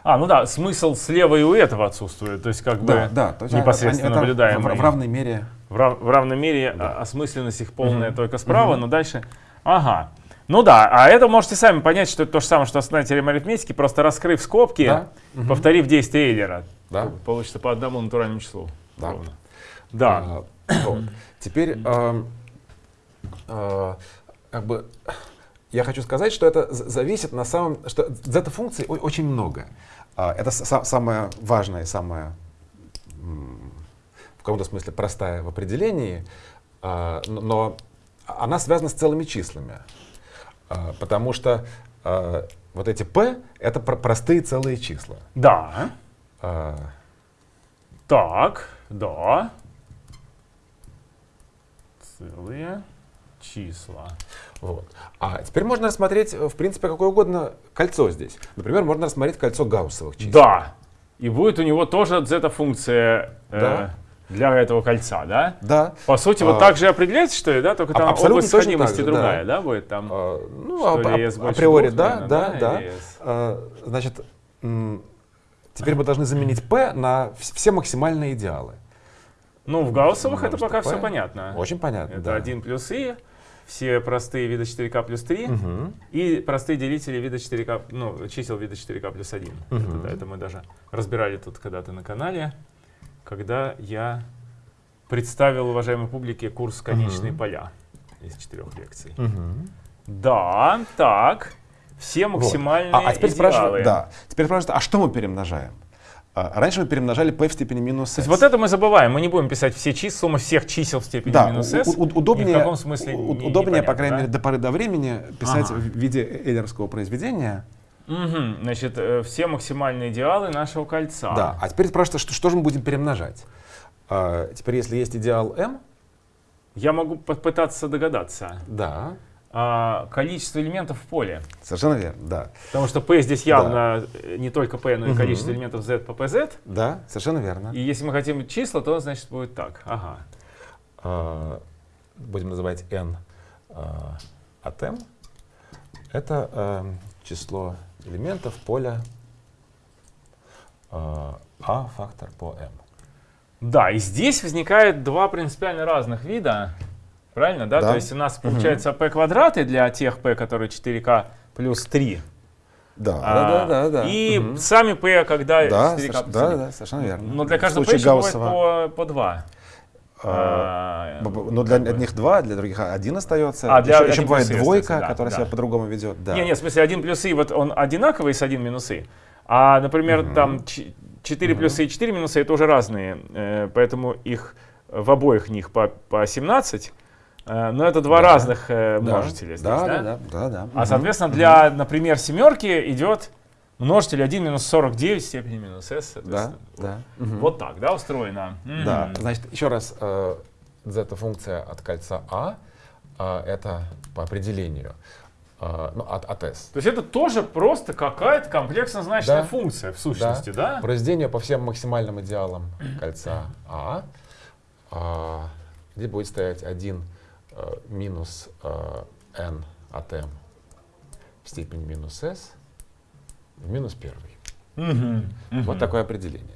А, ну да, смысл слева и у этого отсутствует. То есть как бы Да, да. То есть непосредственно они- наблюдаемый. в, в равной мере. В, рав- в равной мере Да. а, осмысленность их полная только справа, но дальше... Ага. Ну да, а это можете сами понять, что это то же самое, что основная теорема арифметики, просто раскрыв скобки, Да. повторив действие Эйлера. Да. Получится по одному натуральному числу. Да. ровно. Да. А, вот. Теперь эм, э, как бы я хочу сказать, что это зависит на самом, что зета-функций о- очень много. Это са- самое важное, самое в каком-то смысле простая в определении, но- она связана с целыми числами, потому что вот эти p это про- простые целые числа. Да. А, Так, да. Целые числа. Вот. А теперь можно рассмотреть, э, в принципе, какое угодно кольцо здесь. Например, можно рассмотреть кольцо гауссовых чисел. Да. И будет у него тоже зета-функция э, Да. для этого кольца, да? Да. По сути, А, вот так же определяется, что ли, да? Только а- там абсолютно область сходимости же, другая, да. да, будет там? А, ну, Что ап- ли, больше априори, да, да, да, да. А, значит, теперь мы должны заменить p на вс- все максимальные идеалы. Ну, в гауссовых это пока все такое? понятно. Очень понятно. Это да. 1 плюс и, все простые вида 4k плюс 3, Мгм. и простые делители вида 4k, ну, чисел вида 4k плюс 1. Это, Мгм. да, это мы даже разбирали тут когда-то на канале, когда я представил уважаемой публике курс «Конечные Мгм. поля» из четырех лекций. Мгм. Да, так, все Вот. максимальные А, а теперь идеалы. спрашивают, да, теперь спрашивают, а что мы перемножаем? А, раньше мы перемножали p в степени минус То s. есть вот это мы забываем, мы не будем писать все числа, сумма всех чисел в степени Да, минус s. у- удобнее, в каком смысле у- не- удобнее, по крайней да? мере, до поры до времени писать Ага. в виде эйлеровского произведения. Мгм, Значит, э, все максимальные идеалы нашего кольца. Да. А теперь спрашивают, что, что же мы будем перемножать? А, теперь, если есть идеал m, Я могу попытаться догадаться. да, А, количество элементов в поле. совершенно верно, да. Потому что P здесь явно э, не только P, но и Мгм. количество элементов Z по PZ. Да, совершенно верно. И если мы хотим числа, то значит будет так. Ага. А, будем называть n а, от m. Это а, число элементов поля а, a фактор по m. Да, и здесь возникает два принципиально разных вида. Правильно, да? Да. То есть у нас получается P квадраты для тех P, которые 4K плюс 3. Да, А, да, да, да. И Мгм. сами P, когда да, 4K соверш- плюс да, 3. да, совершенно верно. Но для каждого P Гауссова, по, по 2. а, А, Но для одних два, для других один остается. А, для еще, еще один бывает двойка, да, которая да. себя по-другому ведет. Да. Не, не, в смысле, 1 плюс и, вот он одинаковый с 1 минус и. А, например, Мгм. там 4 плюсы и 4 минусы, это уже разные. э, Поэтому их в обоих них по, по 17. Э, Но это два Да. разных э, Да, множителя здесь, да, да? да, да, да, да. А, соответственно, для, например, семерки идет множитель 1 минус 49 в степени минус s. Да, да. Мгм. Вот так, да, устроено? Да, значит, еще раз, э, зета-функция от кольца А, а, это по определению, э, ну, от, от S. То есть это тоже просто какая-то комплексно значительная Да. функция в сущности, да? Произведение по всем максимальным идеалам кольца А, а, где будет стоять 1 э, минус э, n от m в степени минус s в минус первый. Мгм. Мгм. Вот такое определение.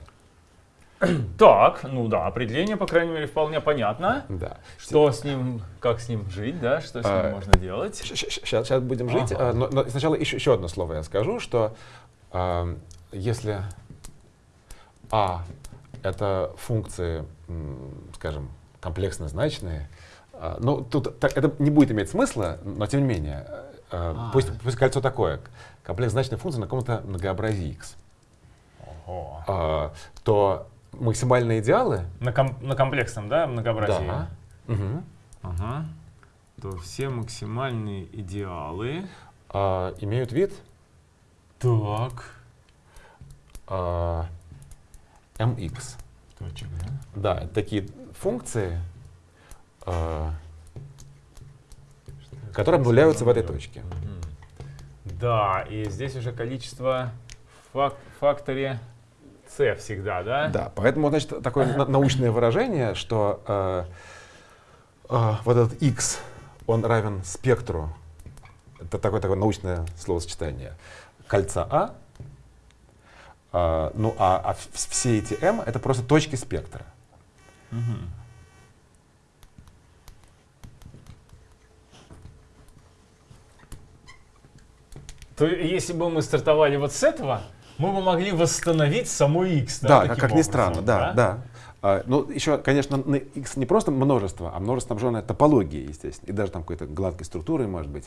Так, ну да, определение, по крайней мере, вполне понятно. Да. Что с ним, как с ним жить, да, что с ним А, можно делать. Сейчас, сейчас будем жить. Ага. а, Но, но сначала еще, еще одно слово я скажу, что а, если а это функции, скажем, комплексно значные, а, ну тут так, это не будет иметь смысла, но тем не менее, а, А. пусть, пусть кольцо такое, комплексно значная функция на каком-то многообразии x, Ого. а, то максимальные идеалы На, ком- на комплексном, да, многообразии? да, мгм, Ага. То все максимальные идеалы. а, имеют вид Так. а, mx. Точек, да? Да, такие функции, э, которые обнуляются в этой точке. Да, и здесь уже количество фак факторе c всегда, да? Да, поэтому, значит, такое на- научное выражение, что э, э, вот этот x, он равен спектру, это такое, такое научное словосочетание, кольца А, а, ну а, а все эти m это просто точки спектра. Мгм. То если бы мы стартовали вот с этого, мы бы могли восстановить саму x. Да, таким как, как ни странно, да, да. А, ну, еще, конечно, на x не просто множество, а множество снабженное топологией, естественно, и даже там какой-то гладкой структурой, может быть.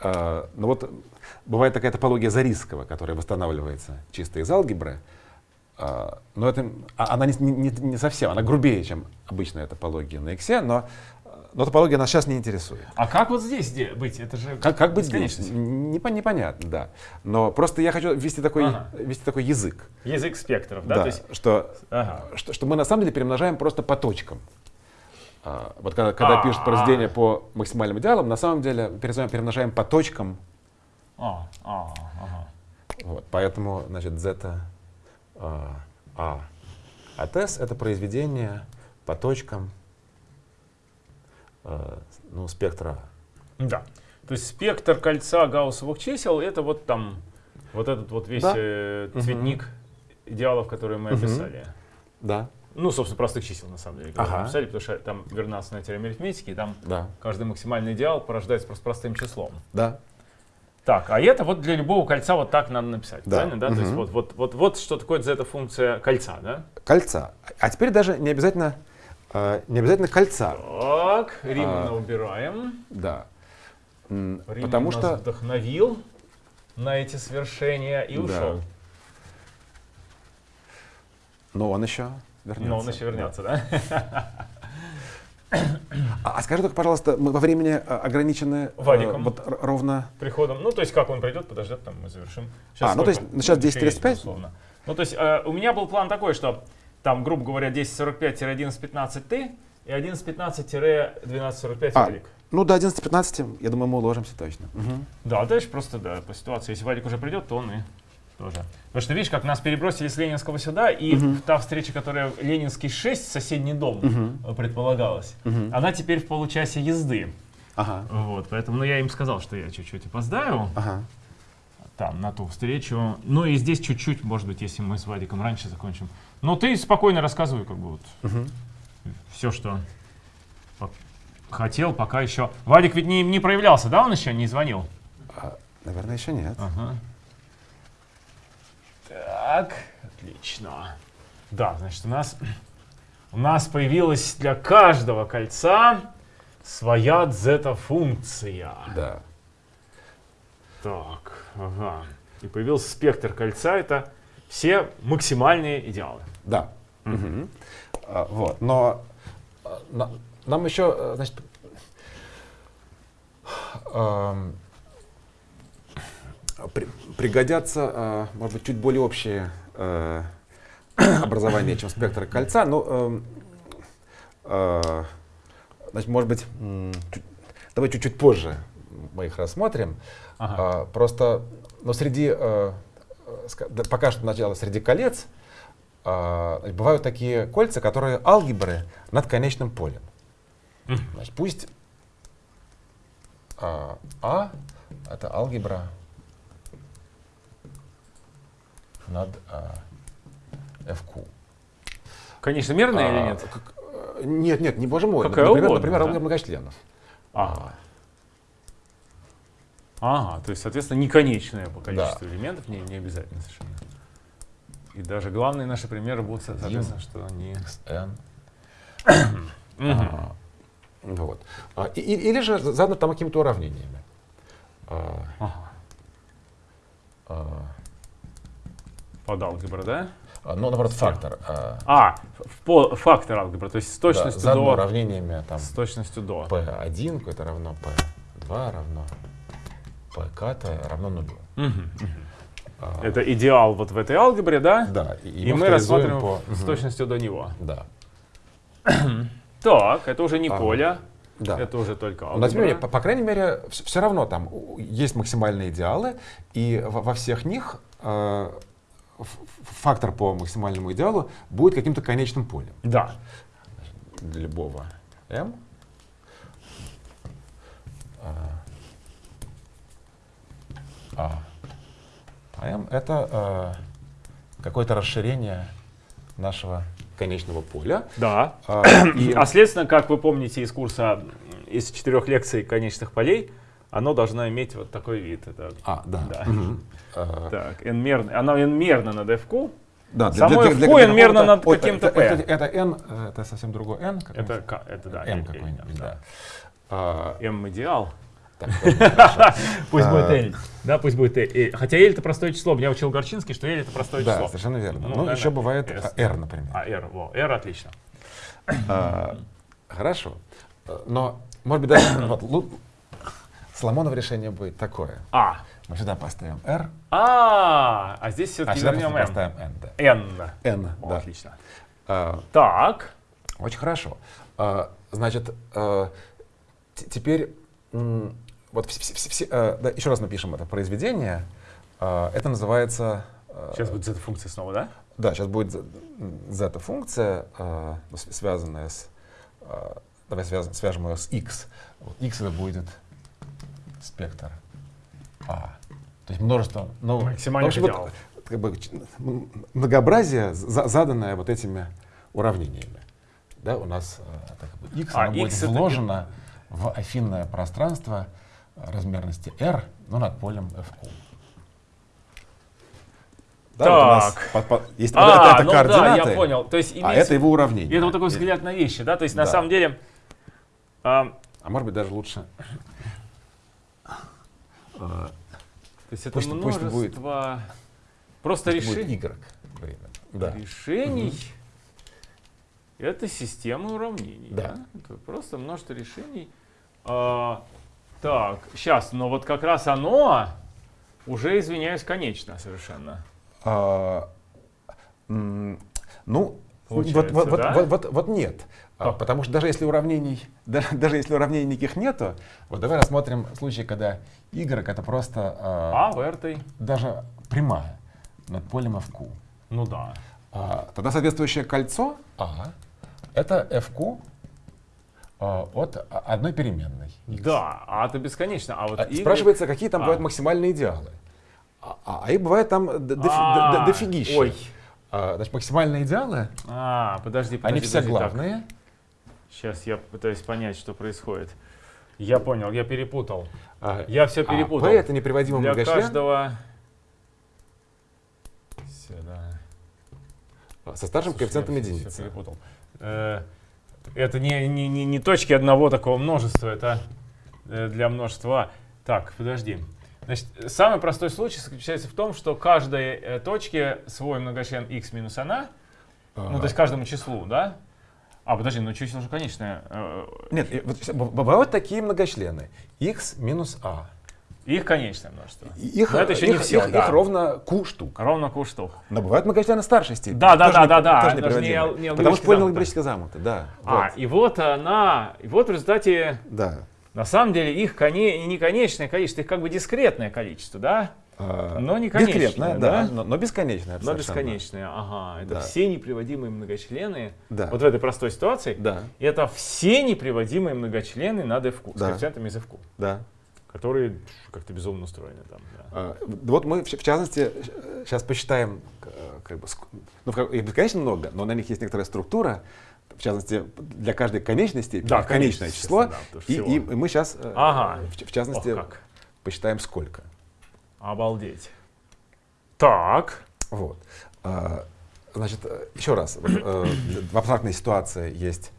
А, но вот бывает такая топология Зарисского, которая восстанавливается чисто из алгебры, А, но это, а- она не, не- не совсем, она грубее, чем обычная топология на x, но, но топология нас сейчас не интересует. А как вот здесь де- быть? Это же Как, как быть здесь? Непо- непонятно, да. Но просто я хочу ввести такой, Ага. ввести такой язык. Язык спектров, да? Да, То есть, что ага. что, что мы на самом деле перемножаем просто по точкам. А, вот когда, когда А. пишут произведение по максимальным идеалам, на самом деле перемножаем, по точкам. А, а, ага. Вот, поэтому, значит, зета а, а. А тес это произведение по точкам а, ну, спектра. Да. То есть спектр кольца гауссовых чисел это вот там, вот этот вот весь Да. э, цветник идеалов, которые мы описали. Да, Ну, собственно, простых чисел, на самом деле, Ага. мы написали, потому что там верна основная теорема арифметики, и там да, каждый максимальный идеал порождается просто простым числом. да. Так, а это вот для любого кольца вот так надо написать, Да. правильно, да? То есть вот, вот, вот, вот что такое эта функция кольца, да? Кольца. А теперь даже не обязательно, не обязательно кольца. Так, Римана А. убираем. Да. Риман Потому нас что вдохновил на эти свершения и Да. ушел. Но он еще вернется. Но он еще вернется, да? А, а скажи только, пожалуйста, мы во времени а, ограничены э, Вадиком. вот р- ровно. Приходом. Ну, то есть, как он придет, подождет, там мы завершим. А, ну, то есть, сейчас еще есть, 10:35? безусловно. Ну, то есть, э, у меня был план такой, что там, грубо говоря, 10.45-11.15 ты и 11.15-12.45 А. Вадик. Ну, до 11-15, я думаю, мы уложимся точно. Мгм. Да, дальше просто, да, по ситуации. Если Вадик уже придет, то он и тоже. Потому что, видишь, как нас перебросили с Ленинского сюда, и Мгм. та встреча, которая Ленинский 6, соседний дом, э, предполагалась, Мгм. она теперь в получасе езды. Ага. Вот, поэтому, ну, я им сказал, что я чуть-чуть опоздаю. Ага. там, на ту встречу. Ну и здесь чуть-чуть, может быть, если мы с Вадиком раньше закончим. Но ты спокойно рассказывай, как бы вот Мгм. все, что хотел, пока еще. Вадик ведь не, не проявлялся, да, он еще не звонил? А, наверное, еще нет. Ага. Так, отлично. Да, значит, у нас, у нас появилась для каждого кольца своя дзета-функция. Да. Так, ага. И появился спектр кольца, это все максимальные идеалы. Да. Мгм. А, вот. Но а, на- нам еще, э, значит, при- пригодятся, а, может быть, чуть более общие э, образования, чем спектр кольца. Ну, эм, э, значит, может быть, чуть- давай чуть-чуть позже мы их рассмотрим. Ага. А, просто, но среди, э, э, ска- да, пока что начало среди колец, значит, бывают такие кольца, которые алгебры над конечным полем. Значит, пусть а, А это алгебра над а, FQ. Конечно, или А, нет? как- э, нет, нет, не боже мой. Какая например, угодно, например, да? алгебра многочленов. Ага. Ага, то есть, соответственно, неконечное по количеству элементов, не, не обязательно совершенно. И даже главные наши примеры будут, со- соответственно, что они... А, вот. А, или же задано там какими-то уравнениями. А, Под алгебра, да? ну, наоборот, фактор. а, в фактор алгебра, то есть с да, точностью задано до... уравнениями там С точностью до. P1 это равно P2 равно PK равно нулю. Мгм. А, Это идеал вот в этой алгебре, да? Да, И, мы авторизуем рассмотрим по... с точностью до него. Да. Так, это уже не Ага. поле, Да. это уже только Но тем не менее, алгебра. по, по крайней мере, все равно там есть максимальные идеалы, и во, во всех них э, фактор по максимальному идеалу будет каким-то конечным полем Да. для любого m. А, а. M это э, какое-то расширение нашего конечного поля. Да. А, и- А следственно, как вы помните из курса, из четырех лекций конечных полей, оно должно иметь вот такой вид. Это, а, да. Да. А, так, n-мерно, оно n-мерно над f Да, Само f q n мерно какого-то- над каким-то это, p. это, это n, э, это совсем другой n. Это, это да, m какой-нибудь, да. да. А, Пусть А, будет L. Да, пусть будет L. Хотя L это простое число. Меня учил Горчинский, что L это простое Да, число. совершенно верно. Ну, Ну, еще бывает S. а, r, например. А, R, во, R отлично. А, Хорошо. Э, Но, может быть, даже вот, Соломоново решение будет такое. А. Мы сюда поставим r, А, а здесь а все-таки вернем M. поставим n. Да. N. n, да. Отлично. А, Так. Очень хорошо. А, Значит, э, теперь вот все, все- все- э, да, еще раз напишем это произведение. А, Это называется... э, Сейчас будет z-функция снова, да? Да, сейчас будет z-функция, э, ну, связанная с... э, Давай связ- свяжем ее с x. Вот x это будет спектр А. То есть множество... Ну, Максимальных в общем, вот, как бы, многообразие, за- заданное вот этими уравнениями. Да, у нас э, это как бы x, А, оно будет x это вложено в афинное пространство э, размерности r, но над полем fq. Да, вот у нас Так. по- по- есть А, вот это, это ну да, координаты, я понял. То есть а имеется- это его уравнение. И это вот такой взгляд на вещи, да? То есть на Да. самом деле... а, А может быть даже лучше. э, то есть это Пусть- пусть будет- множество просто пусть будет решений. y время. Да. Решений. Это система уравнений. Да. Это просто множество решений. А, так, сейчас, но вот как раз оно уже, извиняюсь, конечно совершенно. А, ну, вот, Получается, вот, вот, да? вот, вот- вот нет. А, Как? потому что даже если уравнений, да- даже если уравнений никаких нету, вот давай рассмотрим случай, когда y это просто а, А в даже прямая над полем fq. Ну да. А, тогда соответствующее кольцо А это fq от а, одной переменной. x. Да, а это бесконечно. А вот А y- Спрашивается, какие там А. бывают максимальные идеалы. А, а- а их бывает там А, дофигища. Ой. А, значит, максимальные идеалы, А, подожди, подожди. они все подожди, так. главные. Сейчас я пытаюсь понять, что происходит. Я понял, я перепутал. А, Я все а перепутал. P это неприводимый Для многочлен каждого... Сюда. а, со старшим Слушай, коэффициентом единицы. перепутал. Это не, не, не, не точки одного такого множества, это э, для множества. А. Так, подожди. Значит, самый простой случай заключается в том, что каждой э, точке свой многочлен x минус она, ну, то есть каждому числу, да? А, подожди, ну число же конечное. э, Нет, бывают такие многочлены. x минус a. Их конечное множество. Их, Но это еще не их- всё, их- да. их ровно q штук. Ровно q штук. Но бывают многочлены старшей степени. Да, да, да, не- да, да, даже не не Потому что алгебраически замкнуты, да. А, вот, и вот она, и вот в результате, да. на самом деле, их коне, не конечное количество, их как бы дискретное количество, да? А, Но не конечное, Дискретное, да? да, но, но бесконечное. Но бесконечное, ага. Это Да. все неприводимые многочлены. Да. Вот в этой простой ситуации. Да, Это все неприводимые многочлены над f с Да. коэффициентами из f да. Которые как-то безумно устроены там. да. А, Вот мы, в в частности, сейчас посчитаем, э, как бы, ну, их бесконечно много, но на них есть некоторая структура, в частности, для каждой конечной степени, Да, конечное конечно, число, да, и, всего. и мы сейчас, Ага. в, в частности, Ох, как. посчитаем сколько. Обалдеть. Так. Вот. А, Значит, э, еще раз, э, в абстрактной ситуации есть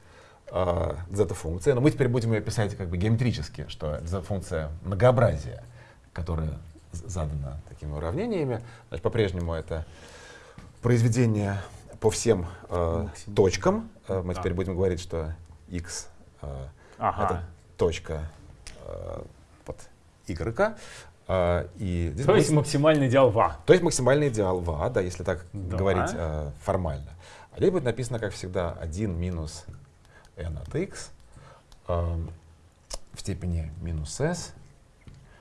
э, зета-функция, но мы теперь будем ее писать как бы геометрически, что зета-функция многообразия, которая задана такими уравнениями. Значит, по-прежнему это произведение по всем э, точкам. Э, мы Да. теперь будем говорить, что x э, Ага. это точка э, вот y. А, и здесь То будет- есть максимальный идеал ва. то есть максимальный идеал ва, да, если так Да. говорить э, формально. А здесь будет написано, как всегда, 1 минус n от x эм, в степени минус s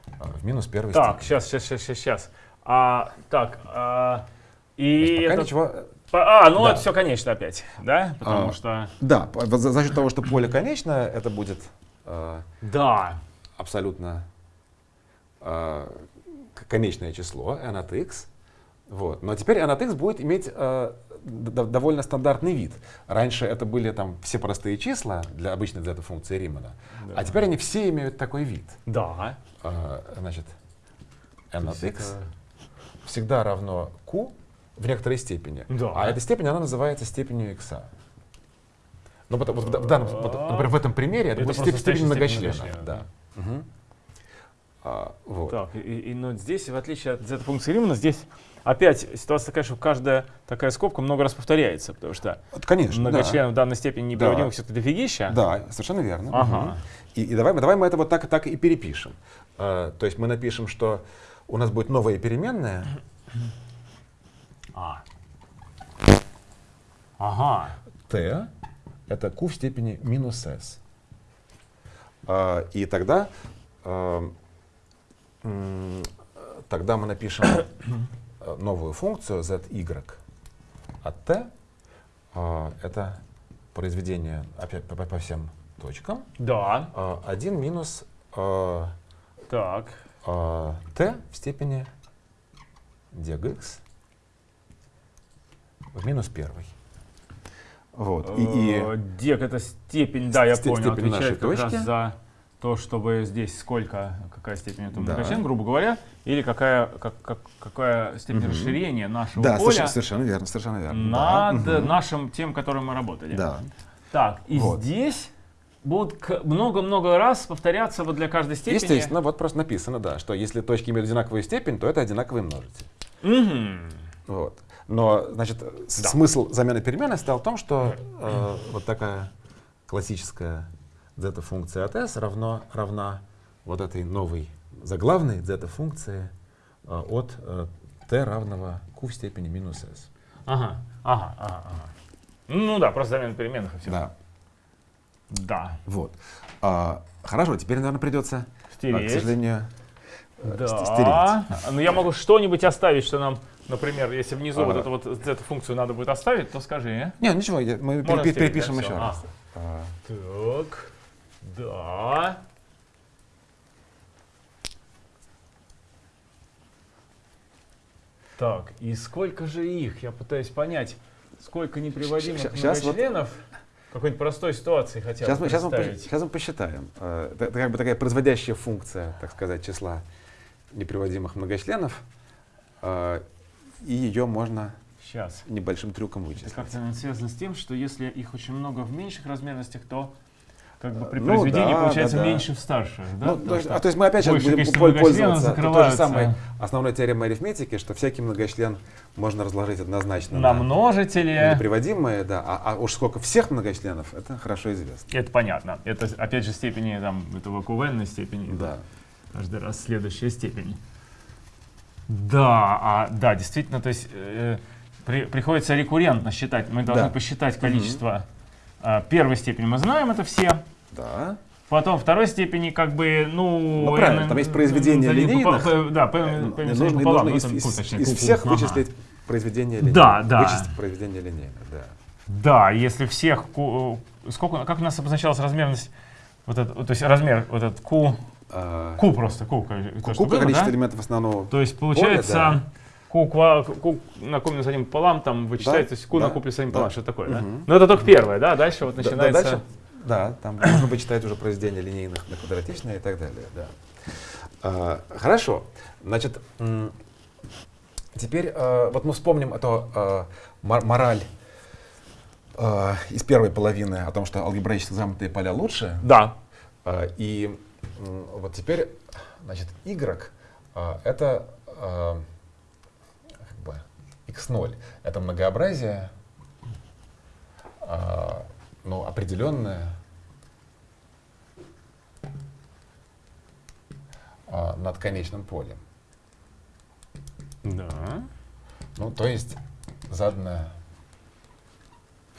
э, в минус первой Так, степени. сейчас, сейчас, сейчас, сейчас. А, так, а, и есть пока это- ничего... А, ну Да. это все конечно опять, да? Потому А. что... Да, за, за счет того, что поле конечное, это будет э, Да. абсолютно э, конечное число n от x. Вот. Но теперь n от x будет иметь э, довольно стандартный вид. Раньше это были там все простые числа для обычной зета-функции Римана, Да. а теперь они все имеют такой вид. Да. Э, значит, n от x это- всегда равно q в некоторой степени. Да. А эта степень, она называется степенью x. Ну, потому, вот в, данном, например, в этом примере это, Это будет степень, степень многочлена. степень Да. Мгм. А, вот. Так, и, и- но здесь, в отличие от зета-функции Римана, здесь опять ситуация такая, что каждая такая скобка много раз повторяется, потому что Конечно, да. многочленов данной степени неприводимых все-таки дофигища. Да, совершенно верно. Ага. И, и давай, мы- давай мы это вот так, так и перепишем. Э, то есть мы напишем, что у нас будет новая переменная А. Ага. t, это q в степени минус s. А, и тогда, м, тогда мы напишем новую функцию zy от t. А, это произведение опять по, по всем точкам. Да. А, 1 минус э, Так. а, t в степени dgx в минус первой. Вот. И, и- Э, Дек это степень, да, я понял, степень нашей отвечает как раз точки. за то, чтобы здесь сколько, какая степень этого Да. многочлена, грубо говоря, или какая, как, как- какая степень Мгм. расширения нашего да, поля совершенно, совершенно верно, совершенно верно. Да, над мгм. нашим тем, которым мы работали. Да. Так, и Вот. здесь будут много-много раз повторяться вот для каждой степени. Естественно, вот просто написано, да, что если точки имеют одинаковую степень, то это одинаковый множитель. Мгм. Вот. Но, значит, Да. смысл замены переменной стоял в том, что э, вот такая классическая зета-функция от s равно, равна вот этой новой заглавной зета-функции э, от э, t равного q в степени минус s. Ага, ага, ага, ага. Ну да, просто замена переменных и все. Да, Да. вот. А, хорошо, теперь, наверное, придется, а, к Стереть. сожалению, э, Да. ст- стереть. Ну я могу что-нибудь оставить, что нам, например, если внизу Ага. вот эту вот эту функцию надо будет оставить, то скажи. а? Не, ничего, я- мы перепи- стереть, перепишем да, еще раз. А, Так. Да. Так, и сколько же их? Я пытаюсь понять, сколько неприводимых Ща- щас вот- какой-нибудь простой ситуации хотя Сейчас бы мы, сейчас, мы, сейчас мы посчитаем. Э, Это, это как бы такая производящая функция, так сказать, числа неприводимых многочленов. Э, И ее можно Сейчас. небольшим трюком Это вычислить. как-то наверное, связано с тем, что если их очень много в меньших размерностях, то как бы при Ну произведении да, получается да, да. меньше в старших. Да? Ну, то, что а, то есть мы опять сейчас большее будем пользоваться той же самой основной теоремой арифметики, что всякий многочлен можно разложить однозначно на множители. неприводимые, да, а, а уж сколько всех многочленов, это хорошо известно. Это понятно. Это опять же степени там, этого q степени. Да. Каждый раз следующая степень. Да, а, да, действительно, то есть э, при- приходится рекуррентно считать. Мы должны Да. посчитать количество а, первой степени. Мы знаем это все. Да. Потом второй степени, как бы, ну... Ну, правильно, там есть произведение линейных. по- по- Да, по- Э, по- нужно пополам, нужно ну, из, там, из- ку, точнее, из ку- ку, всех ага. вычислить произведение линейных. Да, да. Вычислить произведение линейных, да. Да, если всех ку- сколько, как у нас обозначалась размерность, вот это, то есть размер вот этот q, А, q просто, q, что Сколько было, количество да? элементов основного То есть получается да. q, ква, q на q минус 1 пополам, там вычитается, то есть q да, на q плюс 1 да. пополам, что такое, да? Мгм. Но это только первое, да, дальше вот Да, да, начинается... дальше, да, там можно вычитать уже произведения линейных на квадратичные и так далее. Да. А, хорошо. Значит, теперь а, вот мы вспомним эту а, мор- мораль а, из первой половины о том, что алгебраически замкнутые поля лучше. Да. А, И вот теперь, значит, y а, это как бы x0. Это многообразие, а, ну, определенное, а, над конечным полем. Да. Ну, то есть заданное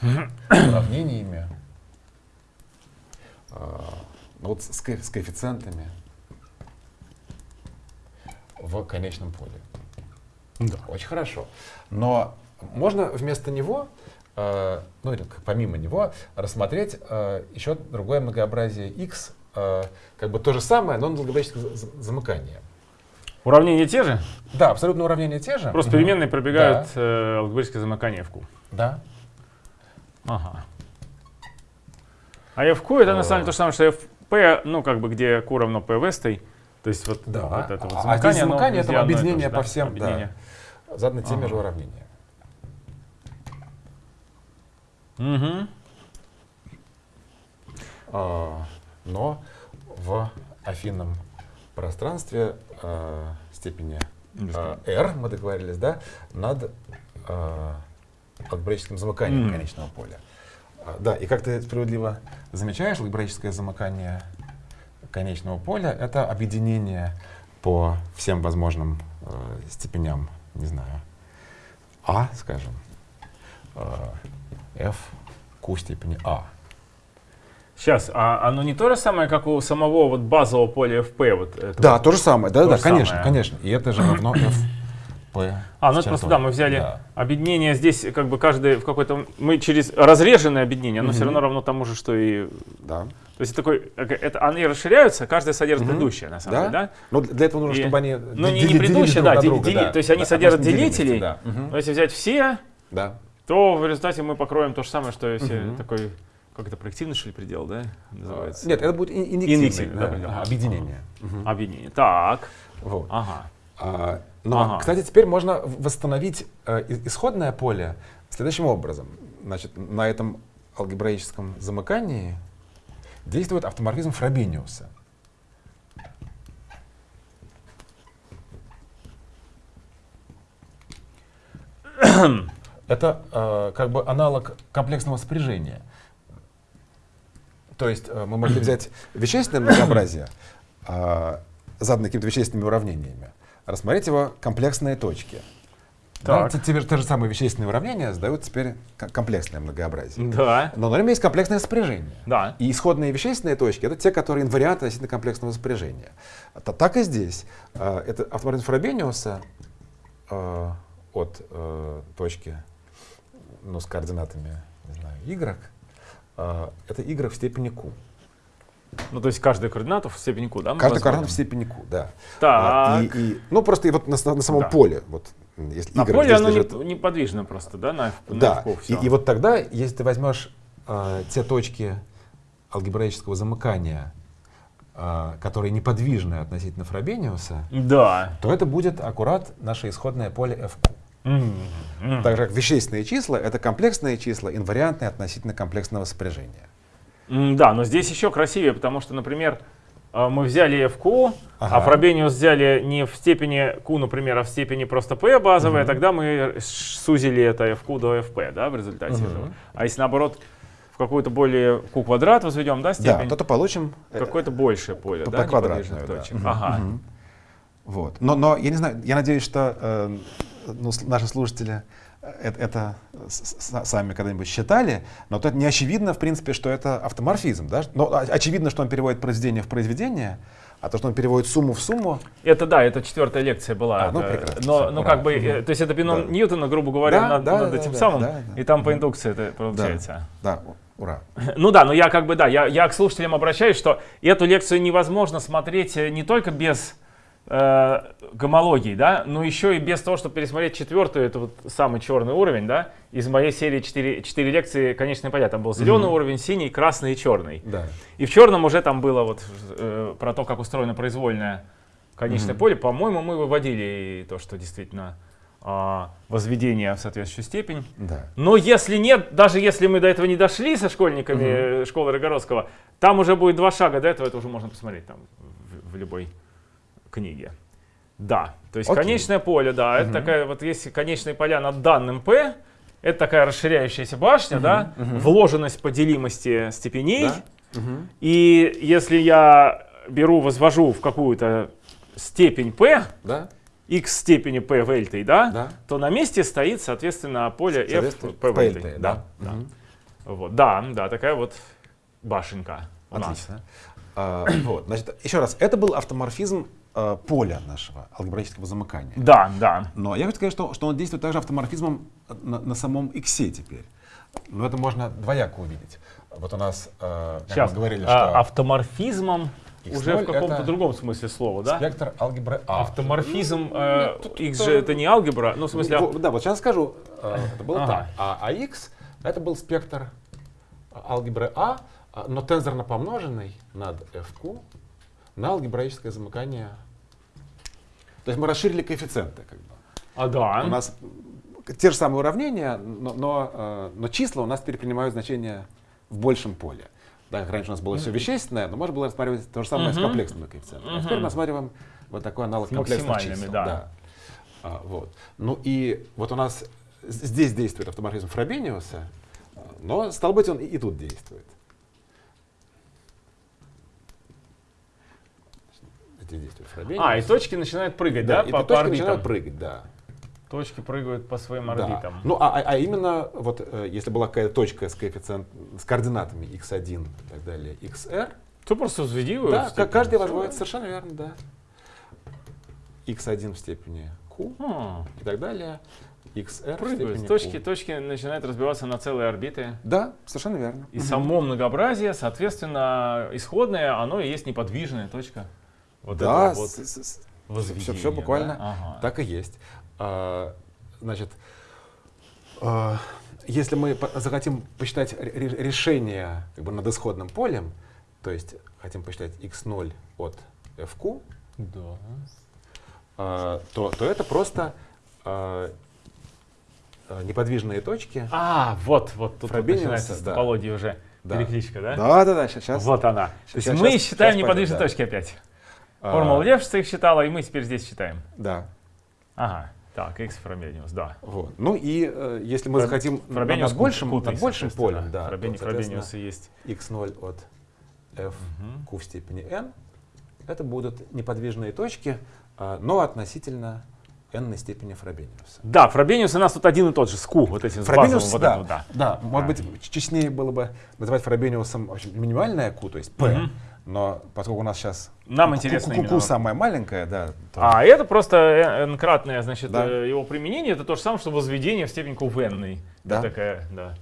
уравнениями, а, ну, вот с, ко- с коэффициентами в конечном поле. Да. Очень хорошо. Но можно вместо него, ну или помимо него, рассмотреть э, еще другое многообразие x, э, как бы то же самое, но на логарифмическое за- за- замыкание. Уравнения те же, Да, абсолютно уравнения те же. просто переменные пробегают э, алгебраическое замыкание в Q. Да. Ага. А FQ это на самом деле то же самое, что FP, ну как бы где Q равно P вестой. То есть вот, Да. вот это вот А- а замыкание, здесь оно замыкание это объединение да? по всем, да. Заданы теми Ага. же уравнениями. Мгм. А, но в афинном пространстве а, степени а, r, мы договорились, да, над а, алгебраическим замыканием Мгм. конечного поля. А, да, и как ты справедливо замечаешь, алгебраическое замыкание конечного поля — это объединение по всем возможным э, степеням, не знаю, а, скажем, э, f, q степени а. Сейчас, а оно не то же самое, как у самого вот базового поля FP? Вот это Да, вот? то же самое, да, То да, же конечно, самое. конечно. И это же равно f, p. А, ну это просто, да, мы взяли Да. объединение здесь, как бы каждый в какой-то... Мы через разреженное объединение, оно все Мгм. равно равно тому же, что и... Да. То есть такой, это, они расширяются, каждый содержит Мгм. предыдущее, на самом Да? деле, да? Но для этого нужно, И- чтобы они Ну, не, не предыдущее, друг да, на дели- друга, дели- да. то есть они Да, содержат делителей, Да. Но если взять все, Да. То в результате мы покроем то же самое, что если Мгм. такой, как это, проективный, что ли, предел, да, называется? Нет, это будет ин- инъективный, Инъективный, да, да, предел. ага, объединение. Мгм. Объединение. Так, Вот. ага. А, но, Ага. кстати, теперь можно восстановить э, исходное поле следующим образом. Значит, на этом алгебраическом замыкании действует автоморфизм Фробениуса. Это э, как бы аналог комплексного спряжения. То есть э, мы могли взять вещественное многообразие, э, заданное какими-то вещественными уравнениями, рассмотреть его комплексные точки. Да, Так. те, те же- те же самые вещественные уравнения сдают теперь ко- комплексное многообразие. Да, Но на нем есть комплексное спряжение. да. И исходные вещественные точки — это те, которые инварианты относительно комплексного спряжения. Это так и здесь. А, Это автоморфизм Фробениуса а, от э, точки ну, с координатами, не знаю, y, а, это y в степени q. Ну, то есть каждую координату в степени Q, да? мы Каждый возводим? координат в степени q, да. А, Так. и, и- ну, просто и вот на, на самом Да. поле, вот, если На y поле оно лежит, неподвижно просто, да, на, F- на Да, F-ку и, всё. и вот тогда, если ты возьмешь э, те точки алгебраического замыкания, э, которые неподвижны относительно Фробениуса, Да. то это будет аккурат наше исходное поле FQ. Так же, как вещественные числа — это комплексные числа, инвариантные относительно комплексного спряжения. М, Да, но здесь еще красивее, потому что, например, э, мы взяли FQ, а Ага. Фробениус взяли не в степени Q, например, а в степени просто P базовая, Мгм. тогда мы сузили это FQ до FP, да, в результате этого. А если наоборот в какую-то более Q квадрат возведем, да, Да, степень, то-то получим... э, какое-то большее поле, по- да, по квадратную, да. точек. Мгм. Ага. Мгм. Вот. Но, но я не знаю, я надеюсь, что э, ну, наши слушатели э, это, это с- сами когда-нибудь считали, но это не очевидно, в принципе, что это автоморфизм. Да? Но очевидно, что он переводит произведение в произведение, а то, что он переводит сумму в сумму, Это да, это четвертая лекция была. А, ну, да. прекрасно, Но, ура. как бы, э, то есть это бином Да. Ньютона, грубо говоря, Да, над, да, над да, этим да, самым, да, да. и там по индукции это получается. да, у- ура. Ну да, но я как бы, да, я, я к слушателям обращаюсь, что эту лекцию невозможно смотреть э, не только без э, гомологии, да, но еще и без того, чтобы пересмотреть четвертую, это вот самый черный уровень, да, из моей серии 4, 4 лекции «Конечные поля». Там был зеленый уровень, синий, красный и черный. Да. И в черном уже там было вот э, про то, как устроено произвольное конечное Мгм. поле. По-моему, мы выводили то, что действительно а, возведение в соответствующую степень. Да. Но если нет, даже если мы до этого не дошли со школьниками э, школы Рогородского, там уже будет два шага до этого, это уже можно посмотреть там в, в любой книге. Да, то есть Окей. конечное поле, да, это такая вот если конечные поля над данным P, это такая расширяющаяся башня, да, вложенность по делимости степеней. Да? Мгм. И если я беру, возвожу в какую-то степень p, Да? x степени p в L, да, Да. то на месте стоит, соответственно, поле f Соответственно, p в P, L. L, Да, да. да. Мгм. Вот, да, да, такая вот башенка у нас. Отлично. А, вот, значит, еще раз, это был автоморфизм э, поля нашего алгебраического замыкания. Да, да. Но я хочу сказать, что, что он действует также автоморфизмом на, на самом x теперь. Но это можно двояко увидеть. Вот у нас, э, как Сейчас. мы говорили, А, что автоморфизмом X0 уже в каком-то другом смысле слова, да? спектр алгебры А. Автоморфизм Ну, э, тут- x же это не алгебра, ну в смысле... Во- Да, вот сейчас скажу, э, это было Ага. так. А, а x это был спектр алгебры А, а, но тензорно помноженный над fq на алгебраическое замыкание. То есть мы расширили коэффициенты. Как бы. А, да. У нас те же самые уравнения, но, но, э, но числа у нас теперь принимают значение в большем поле. Да, раньше у нас было все вещественное, но можно было рассматривать то же самое с Мгм. комплексными коэффициентами. А теперь мы рассматриваем вот такой аналог С комплексных чисел. да. А, вот. Ну и вот у нас здесь действует автоморфизм Фробениуса, но, стало быть, он и, и тут действует. Здесь действует Фробениус. А, и точки начинают прыгать, да, и по, точки по орбитам? начинают прыгать, да. Точки прыгают по своим Да. орбитам. Ну, а, а- а именно, вот э, если была какая-то точка с коэффициент, с координатами x1 и так далее, xr, То просто взведи его да, как каждый возводит, совершенно верно, да. x1 в степени q Хм, и так далее, xr Прыгают. Точки, q. точки начинают разбиваться на целые орбиты. Да, совершенно верно. И Мгм. само многообразие, соответственно, исходное, оно и есть неподвижная точка. Вот да, этого вот с- возведения, всё буквально да? Ага. так и есть. А, значит, а, если мы по- захотим посчитать ре- ре- решение как бы, над исходным полем, то есть хотим посчитать x0 от fq, Да. а, то, то это просто а, а, неподвижные точки. А, вот, вот тут, тут начинается с да. топологии уже Да. перекличка, да? Да, да, да, сейчас. Вот она. То есть щас- мы считаем щас неподвижные пойдет, точки опять. Да. Формула А, Левшица их считала, и мы теперь здесь считаем. Да. Ага. Так, x Фробениус, да. Вот. Ну и э, если мы Фроб- захотим Фробениус над большим, кутный, над большим полем, да, Фробени- Фробениусы есть. x0 от f Мгм. q в степени n, это будут неподвижные точки, а, но относительно n степени Фробениуса. Да, Фробениус у нас тут один и тот же, ску, вот этим с Фробениус, базовым вот да, вот, да. да, может Да. быть, ч- честнее было бы называть Фробениусом в общем, минимальное q, то есть p, Мгм. Но поскольку у нас сейчас Нам интересно q, именно- самая маленькая, да, то- А это просто n-кратное, значит, Да. э, его применение, это то же самое, что возведение в степень n. Да. Такая, да,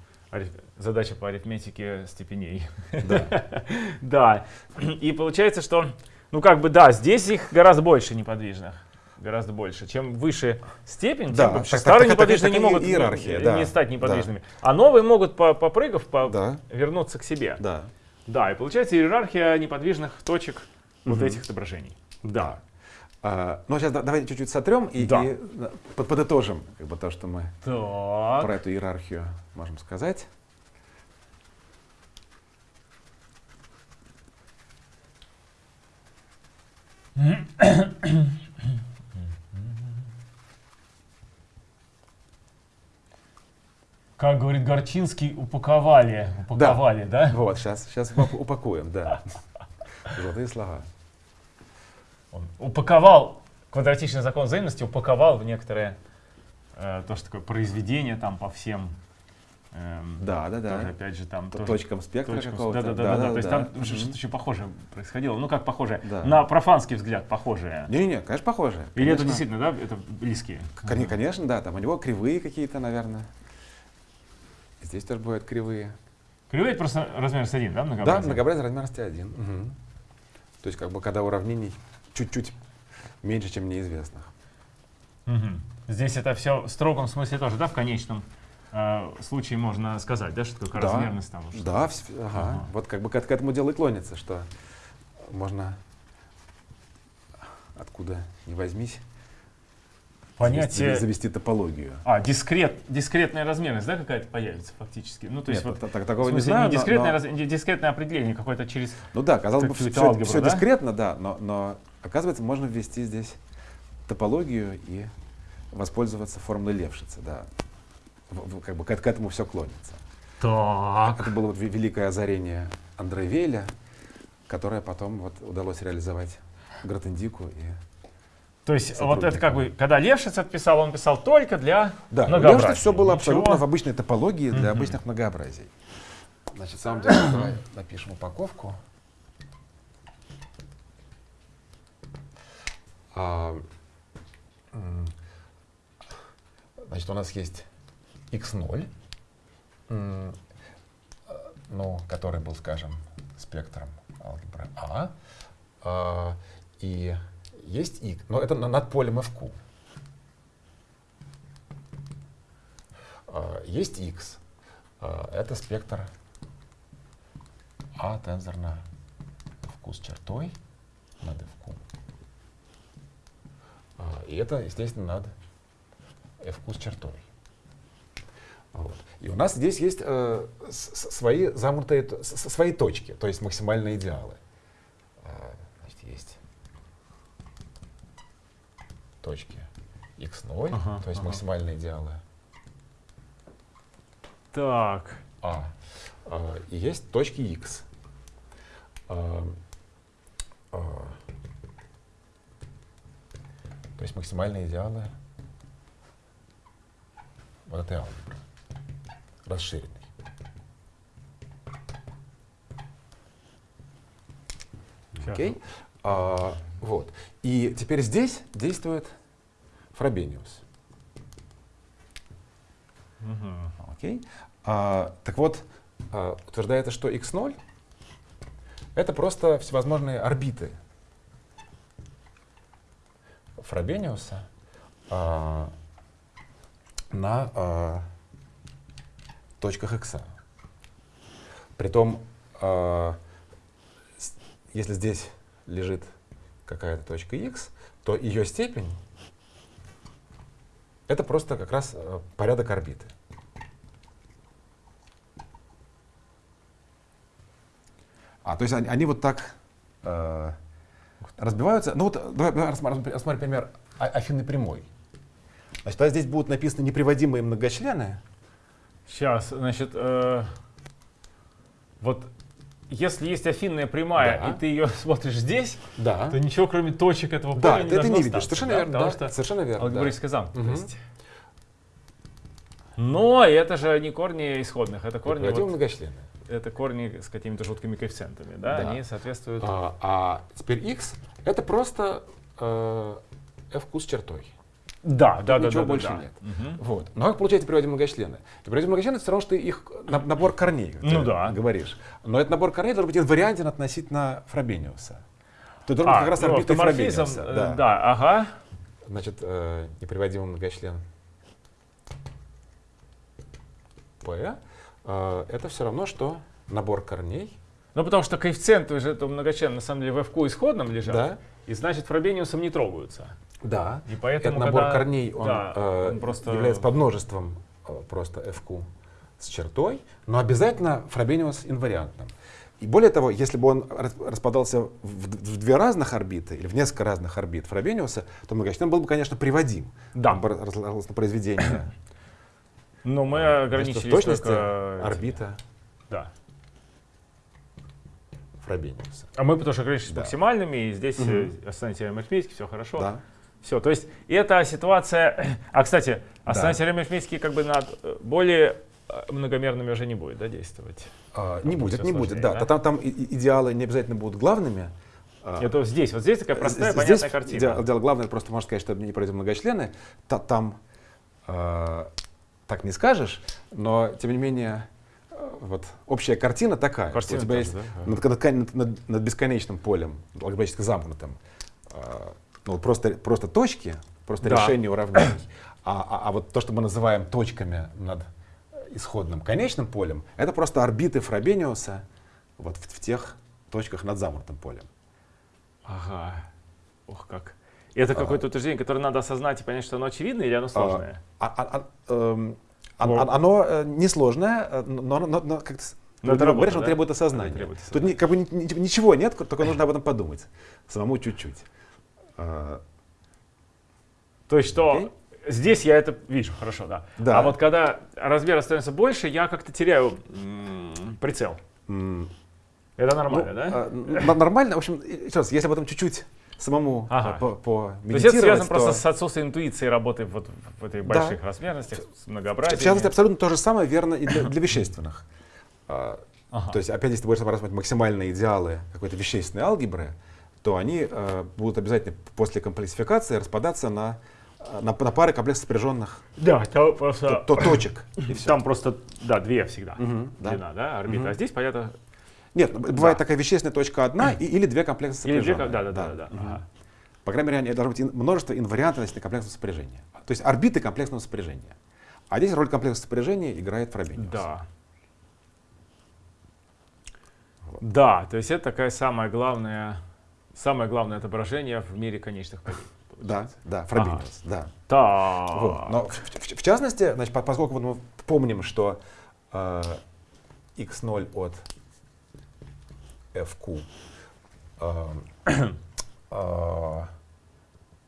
задача по арифметике степеней. да. Да, и получается, что, ну как бы, да, здесь их гораздо больше неподвижных. Гораздо больше. Чем выше степень, Да, тем так- так- старые так- неподвижные так- не могут иерархия, э, да, не стать да. неподвижными. А новые могут, по- попрыгав, по- Да. вернуться к себе. Да. Да, и получается иерархия неподвижных точек вот Мгм. этих отображений. Да. А, ну, сейчас давайте чуть-чуть сотрем и, Да. и, под- подытожим как бы, то, что мы Так. про эту иерархию можем сказать. Как говорит Горчинский, упаковали. Упаковали, да? Вот, сейчас, сейчас упакуем, да. Золотые слова. Он упаковал квадратичный закон взаимности, упаковал в некоторое э, то, что такое произведение там по всем. эм, Да, да, Тоже, да. опять же, там тоже Точкам спектра какого-то. Да, да, да, да, То есть там Мгм. что-то еще похожее происходило. Ну как похожее? Да. На профанский взгляд похожее. Не-не-не, конечно, похоже. Или это Конечно. действительно, да, это близкие? Кон- Конечно, да, там у него кривые какие-то, наверное. Здесь тоже бывают кривые. Кривые это просто размер с 1, да, Да, многообразие? многообразие размерности один. Мгм. То есть, как бы, когда уравнений чуть-чуть меньше, чем неизвестных. Мгм. Здесь это все в строгом смысле тоже, да, в конечном э, случае можно сказать, да, что такое Да. размерность там? что- Да, вс- ага. Ага. Вот как бы к, к этому делу и клонится, что можно откуда не возьмись Понятие... завести, завести топологию. А, дискрет, дискретная размерность, да, какая-то появится фактически? Ну, то есть Нет, вот, та- та- в такого не смысле, знаю, не но- дискретное, но- раз- не дискретное определение какое-то через... Ну да, казалось бы, все, алгебру, да? дискретно, да, но, но оказывается, можно ввести здесь топологию и воспользоваться формулой Левшица, да. Как бы к, к этому все клонится. Так. Это было вот ве- великое озарение Андре Вейля, которое потом вот удалось реализовать Гратендику и То есть вот это как бы, когда Левшиц отписал, он писал только для Да, многообразия. Левшица все было Ничего. абсолютно в обычной топологии для Мгм. обычных многообразий. Значит, в самом деле, давай напишем упаковку. А, значит, у нас есть x0, м, э, ну, который был, скажем, спектром алгебры А, а, и есть y, но это на- над полем fq. А, Есть x, а, это спектр А тензор на fq с чертой над fq. А, И это, естественно, над fq с чертой. Вот. И у нас здесь есть э, свои с- свои точки, то есть максимальные идеалы. А, Значит, есть точки x0, Ага, то есть ага. максимальные идеалы Так. А. А, И есть точки x. А, а, То есть максимальные идеалы вот этой алгебры, расширенной. Окей? А, вот. И теперь здесь действует Фробениус. Мгм. Окей. А, так вот, а, утверждается, что x0 это просто всевозможные орбиты Фробениуса а, на а, точках x. Притом, а, если здесь лежит какая-то точка x, то ее степень это просто как раз э, порядок орбиты. А, то есть они, они вот так э, разбиваются. Ну вот, давай, давай рассмотрим, рассмотрим пример а- афинной прямой. Значит, тогда здесь будут написаны неприводимые многочлены. Сейчас, значит, э, вот если есть афинная прямая, Да. и ты ее смотришь здесь, Да. то ничего кроме точек этого Да, поля ты не это должно не видишь. Совершенно да, верно. Потому да, что Совершенно верно. да. алгебраическая замкнутость. Мгм. есть. Но это же не корни исходных, это корни, вот- многочлены. это корни с какими-то жуткими коэффициентами, да, Да. они соответствуют... А, а теперь x это просто э, fq с чертой. Да, да, да, ничего да, больше да. нет. Мгм. Вот. Но как получается приводимые многочлены? Приводимые многочлены это все равно, что их на- набор корней, как Ну ты да. говоришь. Но этот набор корней должен быть инвариантен относительно Фробениуса. То должен быть А, как раз ну, орбитой Фробениуса. э, Да. да, ага. Значит, э, неприводимый многочлен P э, это все равно, что набор корней. Ну, потому что коэффициенты же этого многочлена на самом деле в FQ исходном лежат, Да. и значит фробениусом не трогаются. Да. И поэтому, Этот набор когда- корней, он, да, э, он просто- является подмножеством э, просто FQ с чертой, но обязательно Фробениус инвариантным. И более того, если бы он рас- распадался в, в две разных орбиты или в несколько разных орбит Фробениуса, то многочлен был бы, конечно, приводим. Да. Он бы разложился на произведение. Но мы Значит, ограничились в точности только орбита Да. Фробениуса. А мы потому что ограничились Да. максимальными, и здесь Мгм. э, теорема арифметики, все хорошо. Да. Все, то есть это ситуация... А, кстати, основная Да. как бы над э, более э, многомерными уже не будет да, действовать. А, не будет, не будет, да. да? Там, там идеалы не обязательно будут главными. А, Это вот здесь, вот здесь такая простая, Здесь понятная картина. Дело, дело главное, просто можно сказать, что не пройдем многочлены. Та- там э, так не скажешь, но тем не менее э, вот общая картина такая. Картина у тебя та есть да? над, над- над- бесконечным полем, алгебраически замкнутым, э, ну, вот просто, просто точки, просто Да. решение уравнений. А, а- а вот то, что мы называем точками над исходным конечным полем, это просто орбиты Фробениуса вот в, в тех точках над замкнутым полем. Ага. Ох, как. И это А. какое-то утверждение, которое надо осознать и понять, что оно очевидное или оно сложное? А- а- а- эм, а- Ну. а- Оно э, несложное, э, но, но- но как-то Но ты говоришь, да? требует осознания. Требует Тут ни- как бы ни- ни- ничего нет, только нужно об этом подумать. Самому чуть-чуть. А, То есть что Окей. здесь я это вижу, хорошо, да. Да. А вот когда размер становится больше, я как-то теряю прицел. м, Это ну, нормально, да? а, нормально. В общем, еще раз, если об этом чуть-чуть самому Ага. по, по То есть это связано то- просто с отсутствием интуиции работы вот в этой больших размерностях, с В многообразием. частности, абсолютно то же самое верно и для, для вещественных. А, Ага. То есть, опять, если ты будешь рассматривать максимальные идеалы какой-то вещественной алгебры, то они э, будут обязательно после комплексификации распадаться на, э, на, на пары комплексно сопряженных Да, там то, просто, то- точек. И всё. там просто, да, две всегда да. длина, да, орбита. Мгм. А здесь, понятно, Нет, б- бывает Да. такая вещественная точка одна и- или две комплексно или две, да, да, да, да. Мгм. ага. По крайней мере, должно быть множество инвариантности комплексного сопряжения. То есть орбиты комплексного сопряжения. А здесь роль комплексного сопряжения играет Фробениус. Да. Да, то есть это такая самая главная, самое главное отображение в мире конечных полей. Да, да, Фробениус, да. Так. Вот. Но в, в- в частности, значит, по- поскольку мы помним, что э, x0 от fq, э, э,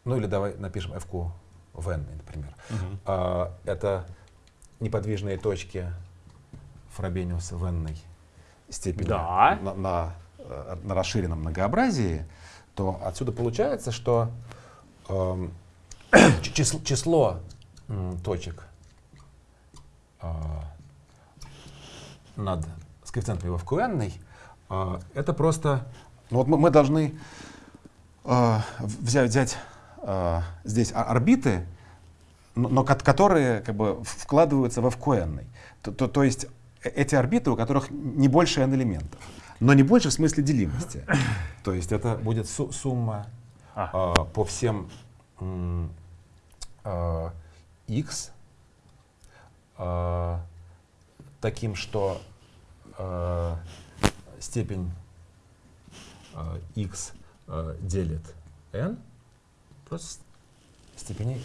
ну или давай напишем fq в n, например, Мгм. э, это неподвижные точки Фробениуса в n степени Да. на, на, на расширенном многообразии, то отсюда получается, что ч- число, число, точек э, над с коэффициентом его в QN, э, это просто, ну вот мы, мы должны э, взять, взять э, здесь орбиты, но, но ко- которые как бы вкладываются во FQN. То, то, то есть э- эти орбиты, у которых не больше n элементов, но не больше в смысле делимости. То есть это будет су- сумма А. э, по всем э, x э, таким, что э, степень э, x э, делит n просто степени x.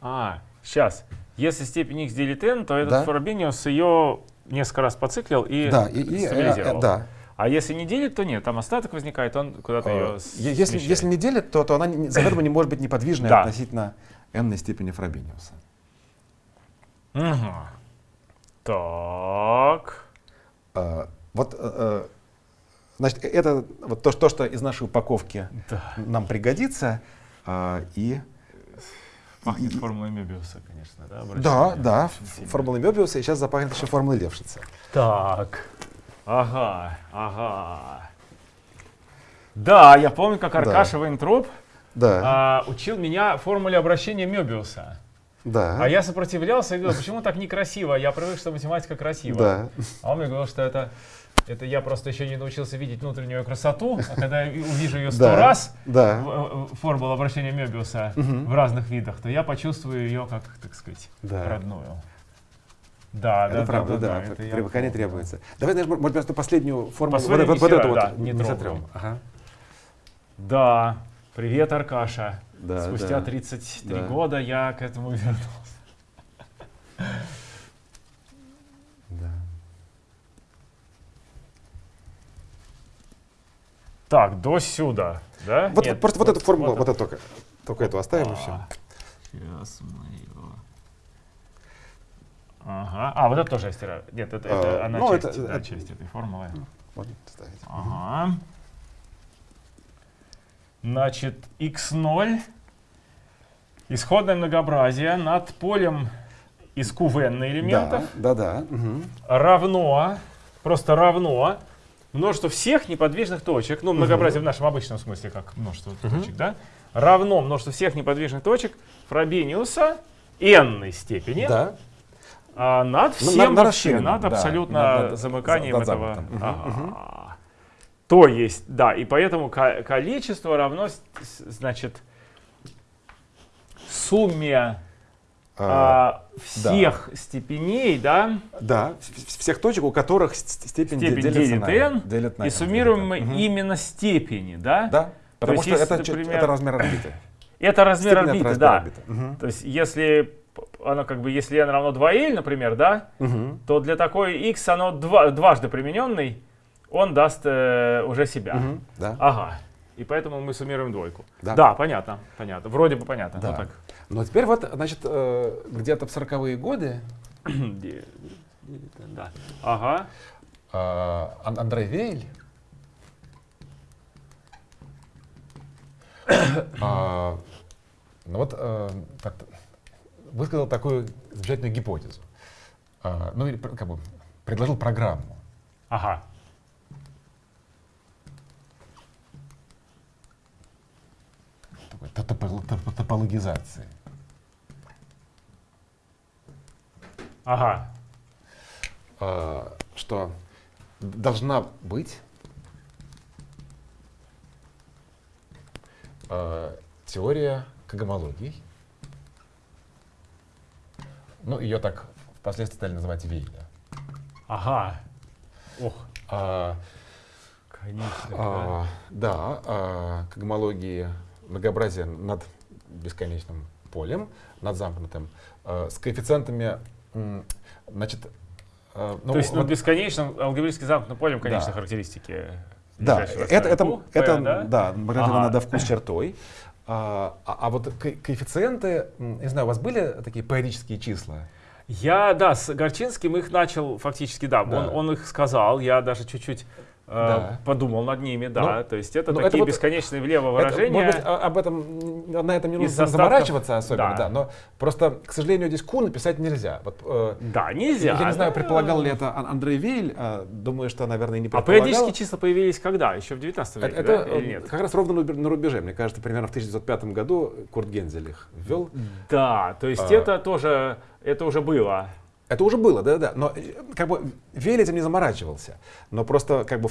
А, сейчас. Если степень x делит n, то этот Да. Фробениус ее несколько раз поциклил и, Да, и, и, э, стабилизировал. э, да. А если не делит, то нет, там остаток возникает, он куда-то Э, ее е- если, если не делит, то, то она заведомо не может быть неподвижной Да. относительно n степени Фробениуса. Так. Э, вот, э, э, значит, э- это вот то, что- то, что из нашей упаковки Да. нам пригодится. э, и Пахнет формулой Мебиуса, конечно, да? да, обращение? да, сильно. формула Мебиуса, и сейчас запахнет еще формулой Левшица. Так. Ага, ага. Да, я помню, как Аркаша Вейнтроп Да, а, учил меня формуле обращения Мебиуса. да, А я сопротивлялся и говорил, почему так некрасиво? Я привык, что математика красива. да. А он мне говорил, что это, это я просто еще не научился видеть внутреннюю красоту, а когда я увижу ее сто Да, раз, да. в- формулу обращения Мебиуса в разных видах, то я почувствую ее как, так сказать, Да. родную. Да, Это да, правда, да, да, да, это я привыкание помню. требуется. Давай, знаешь, может, просто последнюю формулу, вот, не вот эту стираю, вот да, не не сотрем. Ага. Да, привет, Аркаша. Да, Спустя да. 33 Да. года я к этому вернулся. Да. Так, до сюда, да? Вот, Нет, вот просто вот, эту формулу, вот, вот эту только, только эту оставим и все. А, Сейчас мы его... Ага. А, вот это тоже я стираю. Нет, это, это А, она ну, часть, это- да, это- часть этой формулы. Вот ставить. Ага. Значит, x0, исходное многообразие над полем из QVN элементов Да, да, да. мгм. равно, просто равно множество всех неподвижных точек, ну, многообразие в нашем обычном смысле, как множество точек, да, равно множество всех неподвижных точек Фробениуса n степени Да. а, над Ну, всем на- на вообще, над да, абсолютно над- над- замыканием над этого. Мгм, Ага. То есть, да, и поэтому ко- количество равно, значит, сумме А, а, всех степеней, да, Да, всех точек, у которых степень, степень делится делит на n, делит на и n, суммируем мы. Мгм. именно степени, да? Да, потому есть, что это, например, это размер орбиты. Это размер Степень орбиты, размер да. орбиты. Мгм. То есть, если оно как бы, если n равно 2l, например, да, Мгм. то для такой x оно два- дважды примененный, он даст э, уже себя. Мгм. Да. Ага. И поэтому мы суммируем двойку. Да. понятно, понятно. Вроде бы понятно. Да. Ну, так. Но теперь вот, значит, э, где-то в сороковые годы... да. Ага. А, Андрей Вейль а, ну вот э, так, высказал такую замечательную гипотезу. А, ну или как бы предложил программу. Ага. такой Топологизации. Ага. А, что должна быть а, теория когомологий. Ну, ее так впоследствии стали называть Вейля. Ага. Ох, А, конечно. да. а, да, а, когомологии многообразия над бесконечным полем, над замкнутым, а, с коэффициентами, значит, а, ну, То есть вот- над бесконечным алгебраически замкнутым полем конечной Да. характеристики. Да, это, это, сверху, это, да? да, маркировано Ага. надо вкус чертой. А, а- а вот ко- коэффициенты, не знаю, у вас были такие периодические числа? Я, да, с Горчинским их начал фактически, да, Да. Он, он их сказал, я даже чуть-чуть э, Да. подумал над ними, да, Ну, то есть это ну, такие это вот- бесконечные влево Это, выражения. может быть, а- об этом на этом не нужно остатков, заморачиваться особенно, да. да. но просто, к сожалению, здесь Q написать нельзя. Вот, э, Да, нельзя. я не знаю, предполагал ли это Ан- Андрей Вейль, а, думаю, что, наверное, не А предполагал. периодические числа появились когда? Еще в 19 это, веке, это, да, или э, нет? как раз ровно на рубе- на рубеже. Мне кажется, примерно в 1905 году Курт Гензель их ввел. Да, то есть А. это тоже, это уже было. Это уже было, да-да. Но э, как бы Вейль этим не заморачивался. Но просто как бы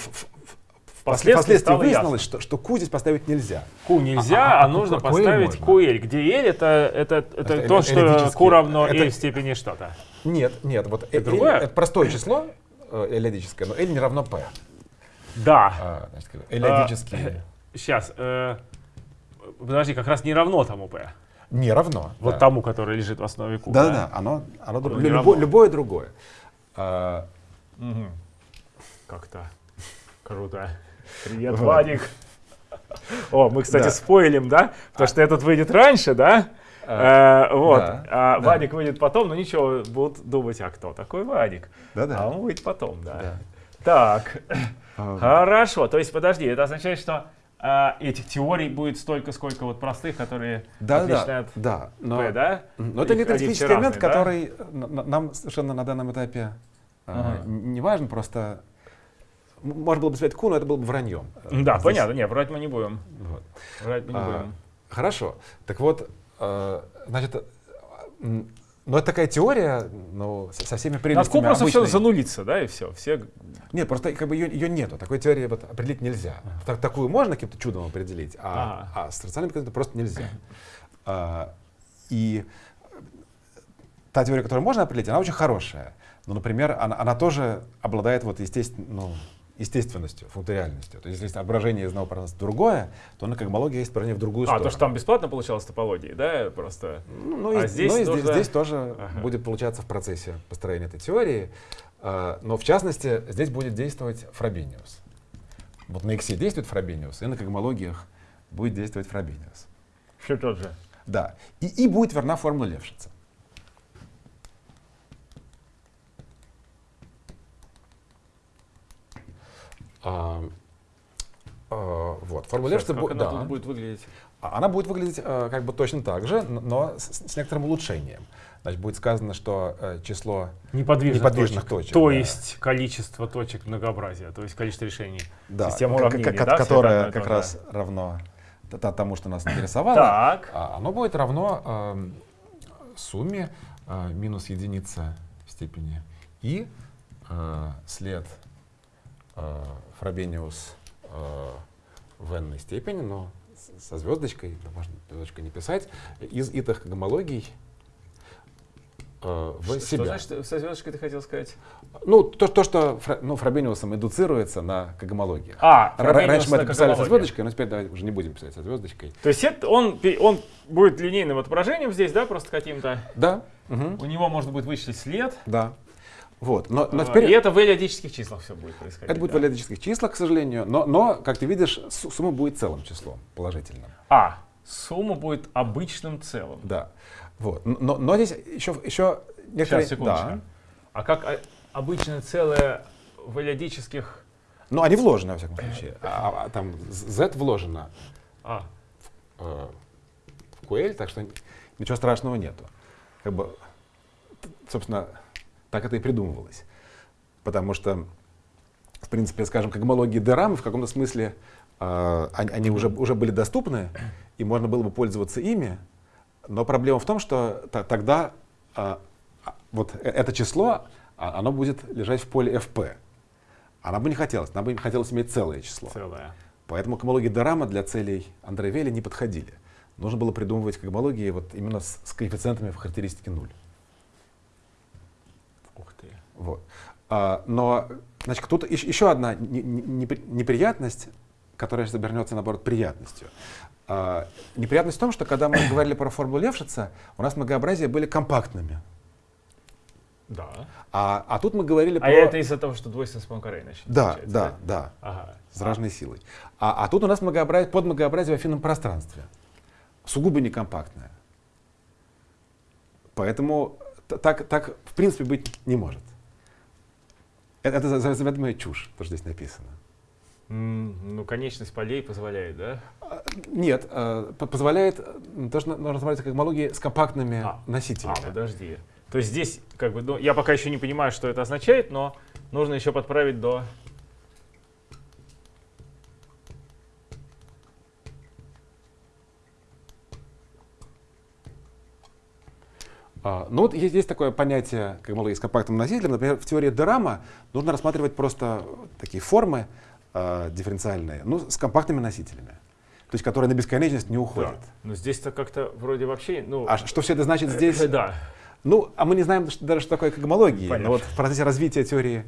Впоследствии впоследствии выяснилось, что, что Q здесь поставить нельзя. Q нельзя, А, а, а, нужно Q поставить. QL, где L это, это, это, Это то, эль- что. Q равно Это- L в степени что-то. Нет, нет, вот Это э- другое? э, это простое число э, эллиадическое, но L не равно P. Да. А, значит, эллиадические Сейчас. э, подожди, как раз не равно тому P. не равно. Вот да. тому, который лежит в основе Q. Да-да-да, оно, оно, дру- Оно не любо- равно. любое другое. А, Мгм. Как-то круто. Привет. Вадик. О, мы, кстати, Да. спойлим, да? Потому что этот выйдет раньше, да? А, Э, вот. да, А да. Вадик выйдет потом, но ничего, будут думать, а кто такой Вадик? Да-да. А он выйдет потом, да. Да. Так, а, хорошо. То есть, подожди, это означает, что а, этих теорий будет столько, сколько вот простых, которые Да, отличны да, да. Но, P, да? но это все элемент, да? который нам совершенно на данном этапе а, Ага. не важен, просто можно было бы сказать Q, но это было бы враньем. Да, Здесь- понятно. Не, врать мы не будем. вот. Врать мы не А, будем. Хорошо. Так вот, э, значит, ну это такая теория, ну, со со всеми прелестями Q просто все занулится, да, и все. Все Нет, просто как бы ее, ее нету. Такой теории вот определить нельзя. Так- такую можно каким-то чудом определить, а, а с рациональным коэффициентом просто нельзя. А, и та теория, которую можно определить, она очень хорошая. Ну, например, она, она тоже обладает вот естествен- ну, естественностью, функциональностью. То есть если отображение из одного пространства другое, то на когмологии есть отображение в другую А, сторону. то, что там бесплатно получалось топологии, да, просто. Ну, ну, А и, здесь ну, и нужно- здесь тоже Ага. будет получаться в процессе построения этой теории. А, но в частности, здесь будет действовать Фробениус. Вот на X действует Фробениус, и на когмологиях будет действовать Фробениус. Все тот же. Да. И, и будет верна формула Левшица. А, а, вот. Формула Сейчас, как она да. тут будет выглядеть? А Она будет выглядеть э, как бы точно так же, но с, с некоторым улучшением. Значит, будет сказано, что э, число Неподвижных, Неподвижных точек. точек, То да. есть количество точек многообразия, то есть количество решений. да, Система уравнений, к- да, всё которое это одно и как то же. раз равно т- т- тому, что нас интересовало, Так. а оно будет равно эм, сумме э, минус единица в степени и э, след э, Фробениус э, в n степени, но со звездочкой, да, можно звездочкой не писать, из итых гомологий э, в Что себя. значит со звездочкой ты хотел сказать? Ну, то, то что фра- ну, Фробениусом индуцируется на когомологиях. А, Р- Раньше мы это писали со когомологии. звездочкой, но теперь давай уже не будем писать со звездочкой. То есть это он, он будет линейным отображением здесь, да, просто каким-то. Да, мгм, У него можно будет вычислить след. да. Вот, но, но а, теперь И это в эллиадических числах все будет происходить. это будет в да? валидических числах, к сожалению, но, но, как ты видишь, су- сумма будет целым числом, положительным. А, сумма будет обычным целым. Да. Вот. Но, но здесь еще, еще некоторые... Сейчас, секундочку. Да. А как а, обычное целое в эллиадических... Но они вложены, во всяком случае. А, а там z вложено. А, э, в QL, так что ничего страшного нету. Как бы, собственно, так это и придумывалось. Потому что, в принципе, скажем, когмологии DRAM в каком-то смысле э, они, они уже, уже были доступны, и можно было бы пользоваться ими, но проблема в том, что тогда э, вот э, это число, а, оно будет лежать в поле FP. Она бы не хотелось, она бы хотелось иметь целое число. Целое. Поэтому когмологии Дорама для целей Андрея Вели не подходили. Нужно было придумывать когмологии вот именно с, с коэффициентами в характеристике 0. Вот. А, но, значит, тут еще одна неприятность, которая сейчас обернется, наоборот, приятностью. А, неприятность в том, что когда мы говорили про формулу Левшица, у нас многообразия были компактными. Да. А, а тут мы говорили а про... А это из-за того, что двойственность Пуанкаре, значит? Да, да, да. да. Ага. С разной силой. А, а тут у нас многообразие, подмногообразие в афинном пространстве. Сугубо некомпактное. Поэтому так, так в принципе быть не может. Это, это заведомая чушь, то, что здесь написано. Ну, конечность полей позволяет, да? А, нет, э, позволяет то, что можно смотреть как когмологии с компактными а, носителями. А, подожди. То есть здесь, как бы, ну, я пока еще не понимаю, что это означает, но нужно еще подправить до... А, ну вот есть, есть такое понятие когмологии с компактным носителем. Например, в теории Дерама нужно рассматривать просто такие формы э, дифференциальные, ну, с компактными носителями. То есть, которые на бесконечность не уходят. Да. Но здесь-то как-то вроде вообще... Ну, а что все это значит здесь? Э, да. Ну, а мы не знаем даже, что такое когмология. Понятно. Но вот в процессе развития теории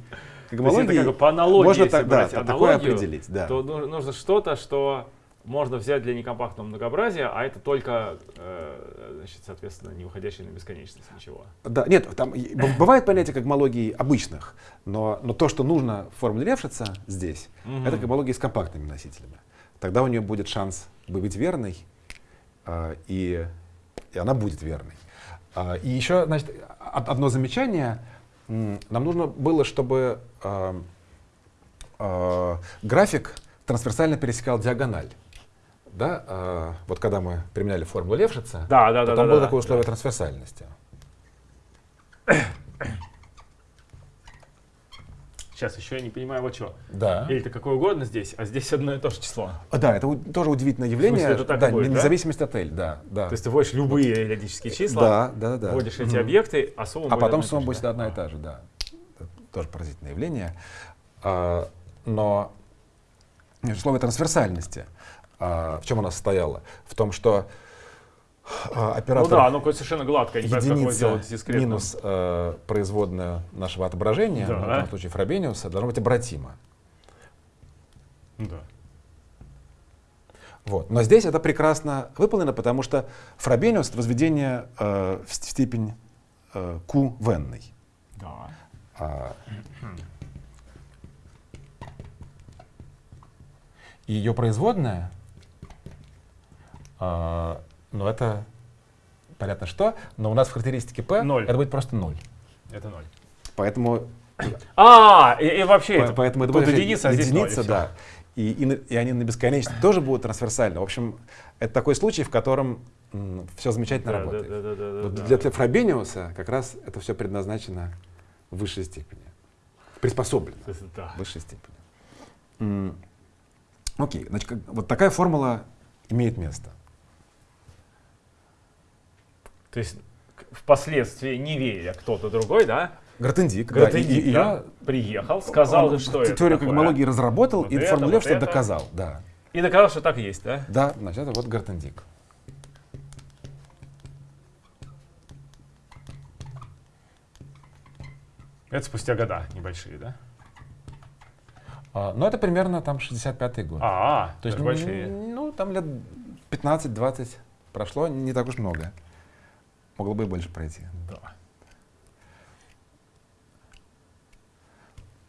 когмологии... То есть это как бы по аналогии, можно так, да, такое определить. Да. То нужно что-то, что можно взять для некомпактного многообразия, а это только, э, значит, соответственно, не выходящее на бесконечность ничего. Да, нет, там бывает понятие когмологии обычных, но, но то, что нужно в формуле Левшица здесь, угу. это когмология с компактными носителями. Тогда у нее будет шанс быть верной, э, и, и она будет верной. А, и еще, значит, одно замечание. Нам нужно было, чтобы э, график трансверсально пересекал диагональ. Да, э, вот когда мы применяли формулу Левшица, да, да, да, там да, было да, такое условие да. трансверсальности. Сейчас еще я не понимаю, вот что. Да. Или это какое угодно здесь, а здесь одно и то же число. А, да, это тоже удивительное явление. В смысле, это так да, будет, независимость да? от L, да, да. То есть ты вводишь любые периодические числа, да, да, да, вводишь эти объекты, а сумма А потом сумма будет одна и та же, да. Это тоже поразительное явление. А, но условие трансверсальности, а, в чем она состояла? В том, что а, оператор... Ну да, оно совершенно гладко, не единица как сделать дискретно. минус э, производная нашего отображения, да. в данном случае Фробениуса, должно быть обратимо. Да. Вот. Но здесь это прекрасно выполнено, потому что Фробениус — это возведение э, в степень э, Q в n. Да. А, ее производная э, но это понятно что, но у нас в характеристике P 0. это будет просто 0. Это 0. Поэтому... А, и, и вообще, по, поэтому это будет единица, а здесь единица, 0, да. И, и, и они на бесконечность тоже будут трансверсальны. В общем, это такой случай, в котором м, все замечательно да, работает. Да, да, да, да, вот да. Для, для Фробениуса как раз это все предназначено в высшей степени. Приспособлено да. в высшей степени. М, окей, значит, как, вот такая формула имеет место. То есть впоследствии не веря кто-то другой, да? Гратендик, Гратендик да, да, приехал, сказал, он что это Теорию когмологии разработал вот и это, формулировал, вот что это. доказал. Да. И доказал, что так есть, да? Да, значит, это вот Гартендик. Это спустя года небольшие, да? А, ну, это примерно там 65-й год. А, -а то есть большие. Ну, там лет 15-20 прошло, не так уж много. Могло бы и больше пройти. Да.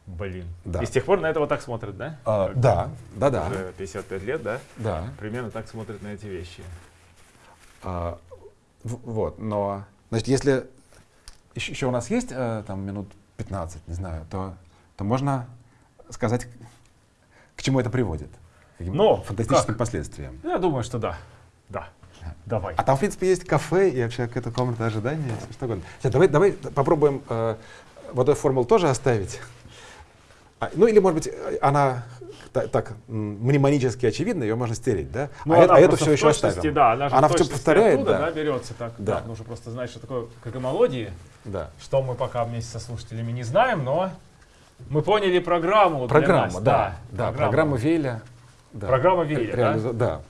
Блин. Да. И с тех пор на это вот так смотрят, да? А, да, да, да. Уже 55 лет, да? Да. Примерно так смотрят на эти вещи. А, вот, но, значит, если еще, еще у нас есть э, там минут 15, не знаю, то, то можно сказать, к чему это приводит. Каким но, фантастическим как? последствиям. Я думаю, что да. Да. Давай. А там, в принципе, есть кафе и вообще какая-то комната ожидания, всё что угодно. Сейчас, давай, давай попробуем э, вот эту формулу тоже оставить. А, ну или, может быть, э, она та- так м, мнемонически очевидна, ее можно стереть, да? Ну, а, а эту все еще точности, оставим. Да, она, же Она в точности повторяет, оттуда, да. берется так. Да. Да. нужно просто знать, что такое гагамолодии, Да. что мы пока вместе со слушателями не знаем, но мы поняли программу. для Программа, нас, да, да, программа Вейля. Да. Программа Вейля, да?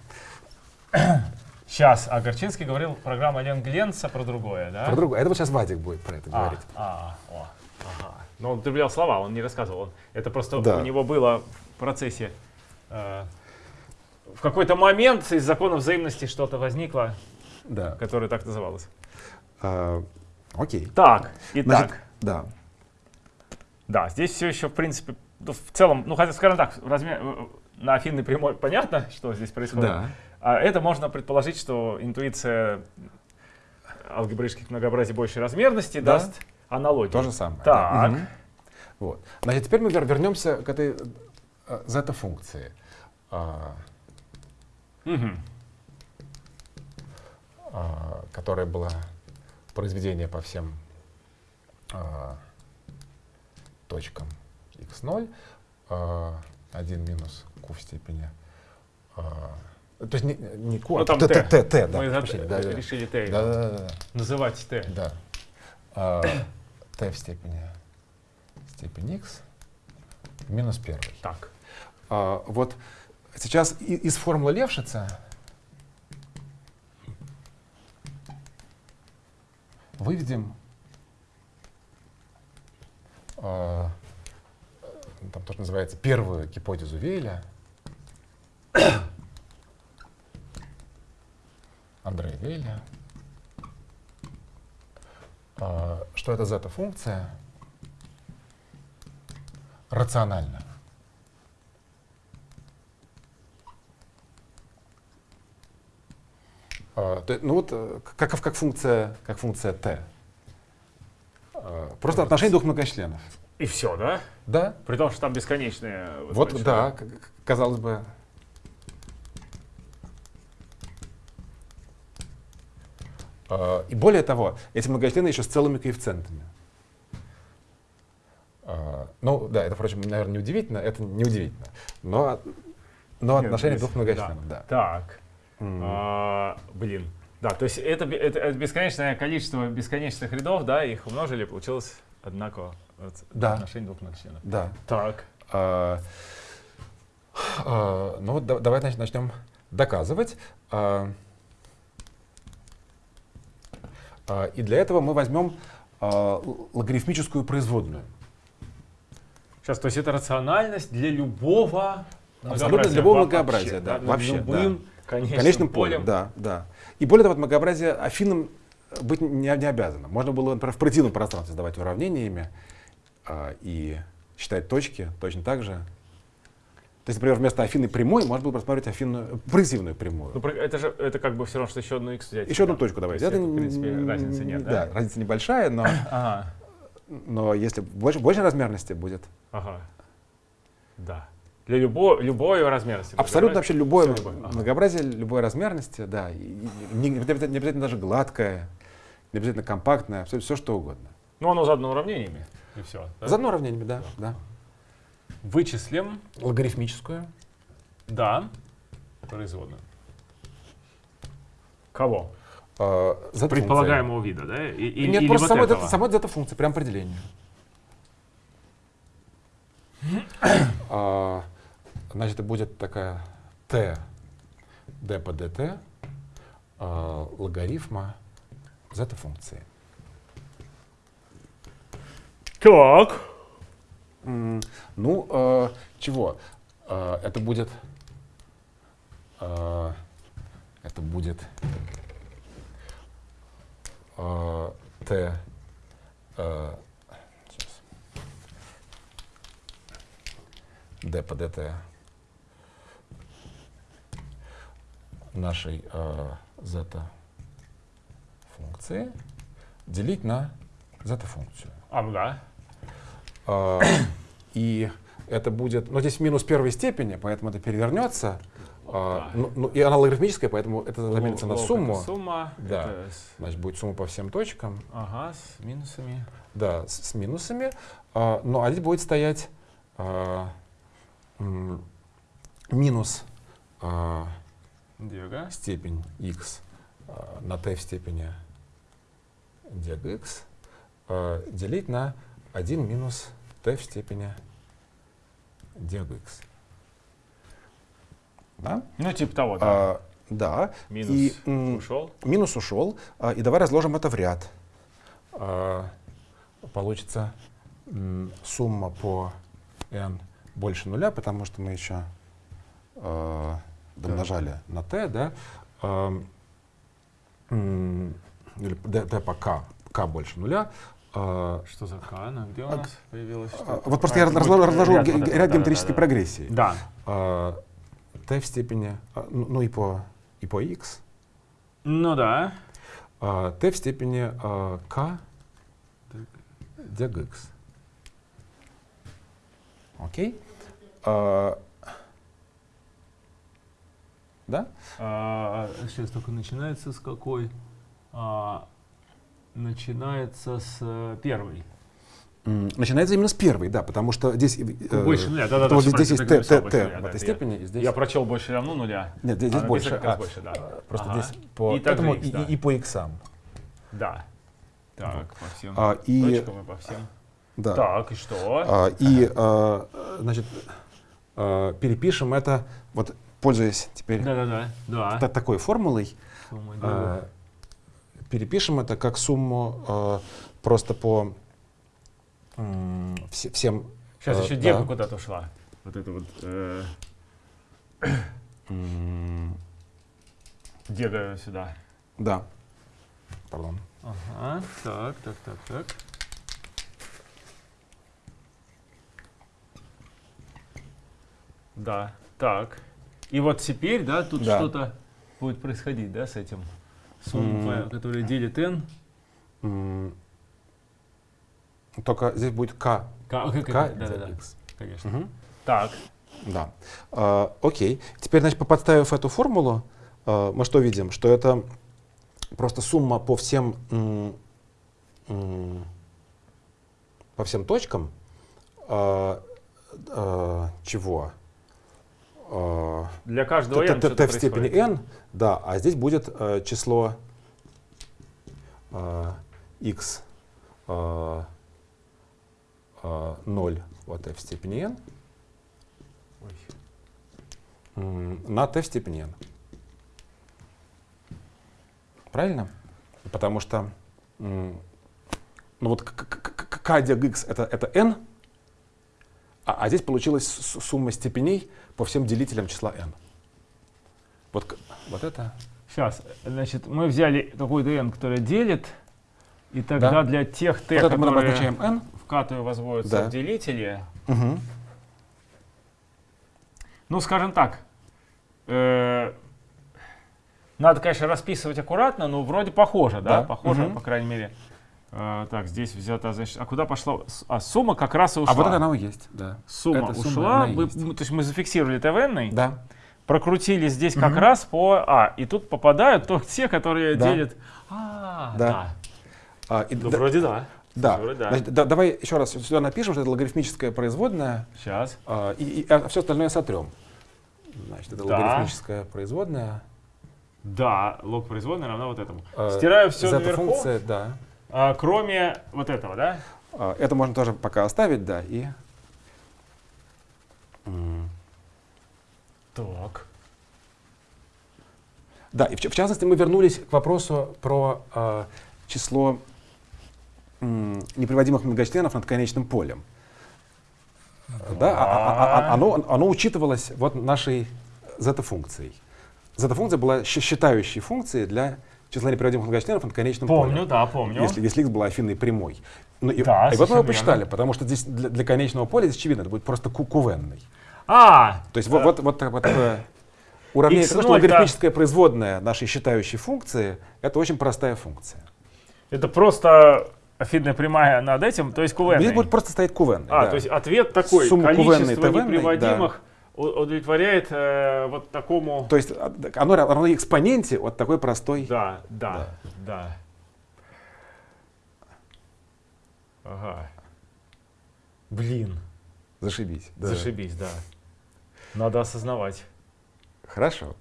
Да. Сейчас, а Горчинский говорил программа Ленгленца про другое, да? Про другое. Это вот сейчас Вадик будет про это А, говорить. а, о, ага. Но он употреблял слова, он не рассказывал. Он, это просто Да. у него было в процессе. э, в какой-то момент из закона взаимности что-то возникло, Да. которое так называлось. А, окей. Так, итак, Значит, да. да, здесь все еще, в принципе, ну, в целом, ну, хотя, скажем так, размер, э, на афинной прямой понятно, что здесь происходит. Да. А это можно предположить, что интуиция алгебраических многообразий большей размерности Да. даст аналогию. То же самое. Так. да. Мгм. Вот. Значит, теперь мы вер- вернемся к этой э, зета-функции, а, а, которая была произведение по всем а, точкам x0, а, 1 минус q в степени. а, то есть не, не q, Ну, а t, t. t, t, да. Мы прощения, да, решили t Да, да, да, да. называть t. Да. А, t в степени степень x минус первый. Так. А, вот сейчас из формулы Левшица выведем а, там тоже называется первую гипотезу Вейля. Вейля. А, что это зета-функция рациональна. Ну вот э, как, как функция, как функция t. А, Просто отношение двух многочленов. И все, да? Да, При том, что там бесконечные. вот да, казалось бы. И более того, эти многочлены еще с целыми коэффициентами. А, Ну да, это, впрочем, наверное, не удивительно, это не удивительно. Но, но Нет, отношение двух многочленов, да. Так. М. А, блин. Да, то есть это, это, это бесконечное количество бесконечных рядов, да, их умножили, получилось одинаково вот, Да. отношение двух многочленов. Да. Так. А, а, ну вот да- давай значит, начнем доказывать. А, а, и для этого мы возьмем а, логарифмическую производную. Сейчас, то есть это рациональность для любого Абсолютно для любого многообразия, да, над вообще, любым конечным, Конечным полем, да, да. И более того, многообразие афинам быть не, не обязано. Можно было, например, в противном пространстве задавать уравнениями а, и считать точки точно так же. То есть, например, вместо афины прямой можно было просматривать афинную, прогрессивную прямую. Ну, это же это как бы все равно, что еще одну x взять. Еще одну Да. точку давайте. То Это, в принципе, разницы нет, да? Да, разница небольшая, но, Ага, но если больше, больше размерности будет. ага. Да. Для любого, любой размерности. Абсолютно вообще любое Всё любое, ага. многообразие, любой размерности, да. И- не, не обязательно, не обязательно даже гладкое, не обязательно компактное, все, все что угодно. Ну, оно задано уравнениями. И все. Заодно уравнениями, да, да. Вычислим, Логарифмическую. да, производную. Кого? зета-функция. Предполагаемого вида, да? И, и- Нет, или просто вот самой, этого? зета-функции, прям определение. А, Значит, это будет такая t d по dt а, логарифма зета-функции. Так. Ну, э, чего? Э, это будет... э, это будет... э, t... э, d по dt нашей э, зета-функции делить на зета-функцию. А, да. А, И это будет, ну здесь минус первой степени, поэтому это перевернется. А, ну, ну, и она логарифмическая, поэтому это заменится на Лог это сумму. Сумма. Да. это Значит, будет сумма по всем точкам. ага, с минусами. Да, с, с минусами. А, ну, а здесь будет стоять а, минус а, Диага. степень x а, на t в степени dx а, делить на 1 минус t в степени dx. Да? Ну, типа того, да. А, да. Минус И, ушел. Минус ушел. а, И давай разложим это в ряд. А, Получится сумма по n больше нуля, потому что мы еще а, домножали на t, да? А, м, Или d, d по k, k больше нуля. А, Что за К? Она где у А, нас появилась? а? Вот просто А, я разложу ряд ге- вот этот, ряд да, геометрической да, да. прогрессии. Да. А, t в степени, а, ну ну и по, и по x, Ну да. а, t в степени а, k dgx. Окей? А, да? А, сейчас только начинается с какой? А, начинается с э, первой. Начинается именно с первой, да, потому что здесь... э, Больше нуля, потому что всё здесь есть t больше нуля, в да, этой это я- степени, и здесь... Я прочел больше равно нуля. Нет, здесь, здесь А, больше. а, больше, да. Просто Ага. здесь по И также этому x, и, да. и по иксам. Да. Так, по всем А, и, точкам и по всем. да. Так, и что? А, и, а, значит, а, перепишем это, вот, пользуясь теперь Да-да-да. Да. та- такой формулой, Сумма а. Перепишем это как сумму а, просто по м, все- всем... Сейчас э, еще да. девка куда-то ушла. Вот это вот э, дега сюда. Да. Пардон. Ага. Так, так, так, так. Да. Так. И вот теперь, да, тут Да. что-то будет происходить, да, с этим М. которая делит n. Только здесь будет k. Как k это? Да, да, да. Конечно. Мгм. Так. Да. А, окей. Теперь, значит, подставив эту формулу, а, мы что видим? Что это просто сумма по всем, по всем точкам а, а, чего? А, Для каждого t, t- t в степени n, да, а здесь будет э, число э, x э, э, 0 вот t в степени n на t в степени n. Правильно? Потому что ну вот k дег x это, это n, а, а здесь получилась сумма степеней по всем делителям числа n. Вот, вот это. Сейчас, значит, мы взяли какую-то n, которая делит, и тогда Да. для тех t, вот это мы которые обозначаем n. в катую возводятся Да. в делители, Мгм. ну, скажем так, э, надо, конечно, расписывать аккуратно, но вроде похоже, да? Да. Похоже, Мгм. по крайней мере. Э, так, здесь взята, значит, а куда пошла? А сумма как раз и ушла. А вот это оно и есть, да. Сумма эта сумма, ушла, она и вы- есть. мы- то есть мы зафиксировали в n, Да. прокрутили здесь как Мгм. раз по А, и тут попадают только те, которые Да. делят. А, Да. да. А, и Ну, да- вроде да. да. вроде да. Значит, да, давай еще раз сюда напишем, что это логарифмическая производная, Сейчас. а, и, все остальное сотрем. Значит, это Да. логарифмическая производная. Да, лог производной равна вот этому. а, Стираю все наверху, функция, да. А, кроме вот этого, да? А, это можно тоже пока оставить, да, и... Так. Да, и в, в частности мы вернулись к вопросу про а, число м, неприводимых многочленов над конечным полем. Да, а- а- а- оно, оно учитывалось вот нашей зета-функцией. Зета-функция была считающей функцией для числа неприводимых многочленов над конечным Помню, полем. да, помню. Если, если x была афинной прямой. Ну, и, Да, и вот мы его посчитали, потому что здесь для, для конечного поля, здесь очевидно, это будет просто ку- кувенный. А, То есть вот, вот, вот, так- вот такое уравнение, X0, потому что логарифмическая производная нашей считающей функции, это очень простая функция. это просто афидная прямая над этим, то есть Здесь кувенный. будет просто стоять кувенный. А, да. то есть ответ такой, Сумма количество ТВ, неприводимых у- удовлетворяет э, вот такому... То есть а, оно равно экспоненте вот такой простой. Да, да, да. Ага. Блин, Зашибись. да. зашибись, да. Надо осознавать. Хорошо.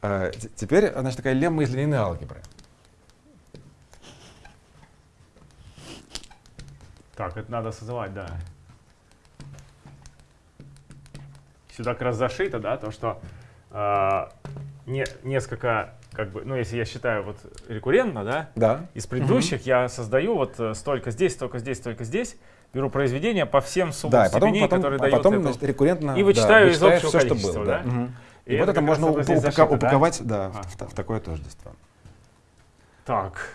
А, теперь, значит, такая лемма из линейной алгебры. Так, это надо осознавать, да. Сюда как раз зашито, да, то, что а, не, несколько, как бы, ну, если я считаю вот рекуррентно, да, Да. из предыдущих я создаю вот э, столько здесь, столько здесь, столько здесь, беру произведение по всем суммам Да, потом, степеней, потом, которые а дает потом значит, рекуррентно И да, вычитаю из вычитаешь общего что количества, было. да? Мгм. И И, вот это можно только упа- здесь упака- зашито, да? упаковать да, А. в, та- в такое тождество. Так,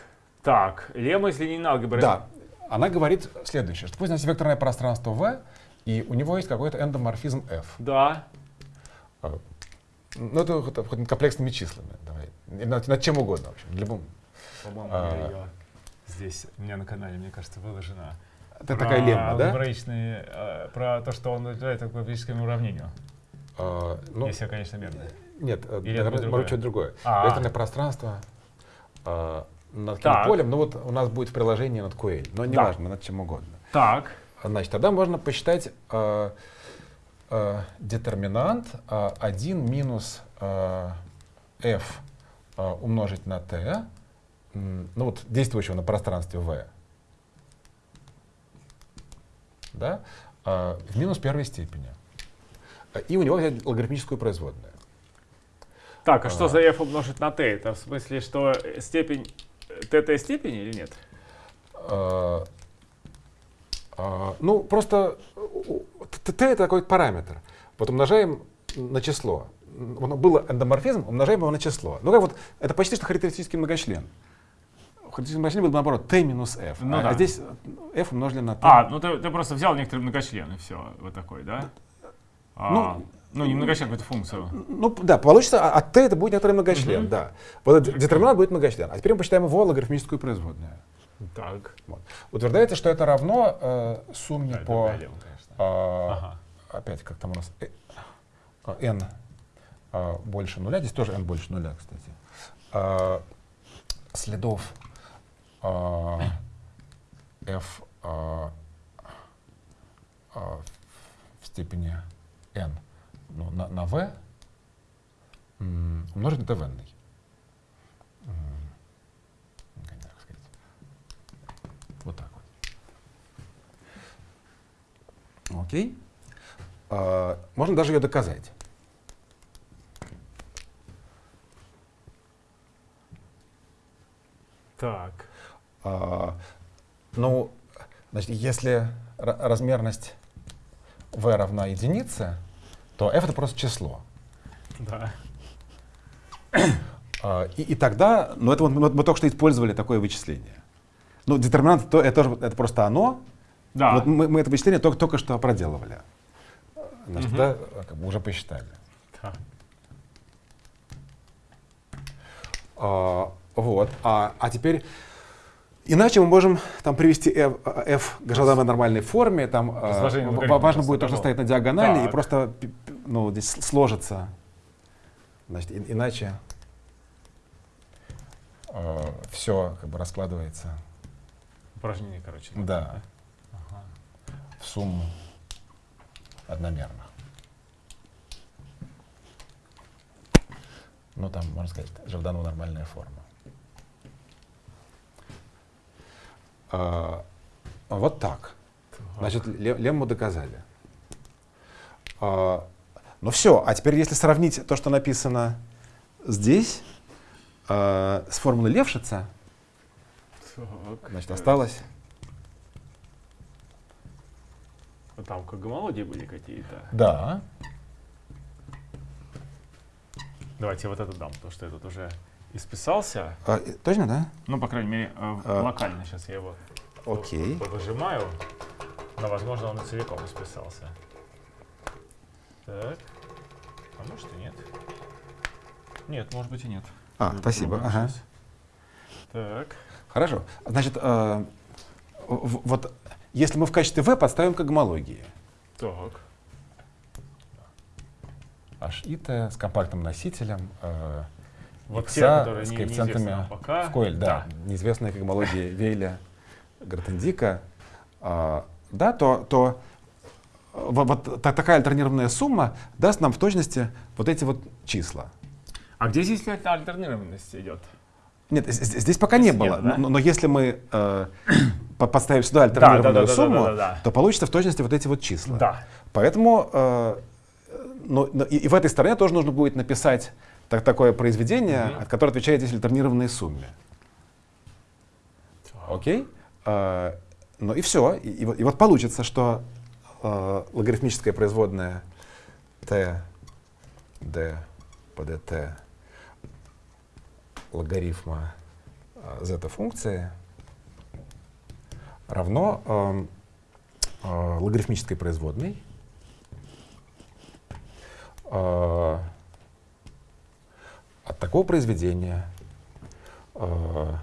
так, лемма из линейной алгебры. Да. Она говорит следующее, что пусть у нас векторное пространство V, и у него есть какой-то эндоморфизм F. Да, А, Ну, это хоть, комплексными числами. Давай. Над, над чем угодно, в общем. Любым. по-моему, А. я её здесь у меня на канале, мне кажется, выложена. Это Про такая лемма, да? алгебраичные, э, про то, что он удовлетворяет алгебраическому уравнению. А, ну, если я, конечно, верно. Нет, э, Или это будет другое? может, что-то другое. А. Векторное пространство а, над каким полем, ну вот у нас будет в приложении над QL, но неважно, над чем угодно. Так, Значит, тогда можно посчитать а, а, детерминант а, 1 минус а, f а, умножить на t, ну вот действующего на пространстве v, да, а, в минус первой степени. А, И у него взять логарифмическую производную. так, а что А. за f умножить на t? Это в смысле, что э, степень t t степени или нет? А, а, ну, просто т t это такой параметр. Вот умножаем на число. М, он- Был эндоморфизм, умножаем его на число. Ну, как вот, это почти что характеристический многочлен. Характеристический многочлен был наоборот t минус f. Ну а, да. а здесь f умножили на t. А, ну ты, ты просто взял некоторые многочлены, все, вот такой, да? А, Ну, ну, не многочлен, какую-то функцию. Ну, да, получится, а от t это будет некоторый многочлен, Мгм. да. Вот детерминант будет многочлен. А теперь мы посчитаем его логарифмическую производную. Так. Вот. Утверждается, что это равно э, сумме Да, по... конечно. а, Ага. опять как там у нас э, а, n а, больше нуля, здесь тоже n больше нуля, кстати, а, следов а, f а, в степени n ну, на, на v умножить на t в n. Как сказать. Вот так вот. Окей. А, можно даже ее доказать. Так. А, ну, значит, если ра- размерность v равна единице, то f это просто число. Да. А, и, и тогда, ну это вот мы, мы только что использовали такое вычисление. Ну, детерминант то, это, это просто оно. Да. Вот мы, мы это вычисление только, только что проделывали. Значит, Мгм. да, как бы уже посчитали. Так. А, вот. А, а теперь иначе мы можем там привести f, f к желаемой нормальной форме. Там а, логарифма важно просто будет то, что стоит на диагонали, и Так. просто пи- пи- ну, здесь сложится. Значит, и- иначе все как бы раскладывается Упражнение, короче. да, Ага. в сумму одномерно. Ну, там, можно сказать, Жавданова нормальная форма. А, вот так. Значит, ле- лемму доказали. А, ну все, а теперь если сравнить то, что написано здесь, а, с формулой Левшица, Так. значит, осталось... Ну, Там как гомологии были какие-то. Да. Давайте я вот это дам, потому что этот уже исписался. А, и- точно, да? Ну, по крайней мере, э, А. локально сейчас я его Окей. выжимаю. Но, возможно, он и целиком исписался. Так. А может и нет. Нет, может быть и нет. А, спасибо. Попробуем Ага. Так. Хорошо. Значит, э, вот если мы в качестве V подставим к гомологии, Так. h и t с компактным носителем. Э, Вот те, которые с коэффициентами пока. в коэль, да, Да. неизвестная когмология Вейля, Гратендика, а, да, то, то э, во- вот, та- такая альтернированная сумма даст нам в точности вот эти вот числа. А где здесь эта альтернированность идет? Нет, здесь пока не Здесь было. нет, да? но, но если мы э, по- подставим сюда альтернированную да, да, да, сумму, да, да, да. то получится в точности вот эти вот числа. Да. Поэтому э, но, но и, и в этой стороне тоже нужно будет написать так- такое произведение, Мгм. от которое отвечает здесь альтернированной сумме. Окей? Э, ну и все. И, и вот, и вот получится, что э, логарифмическая производная t d по dt логарифма э, z функции равно эм, э, логарифмической производной э, от такого произведения э,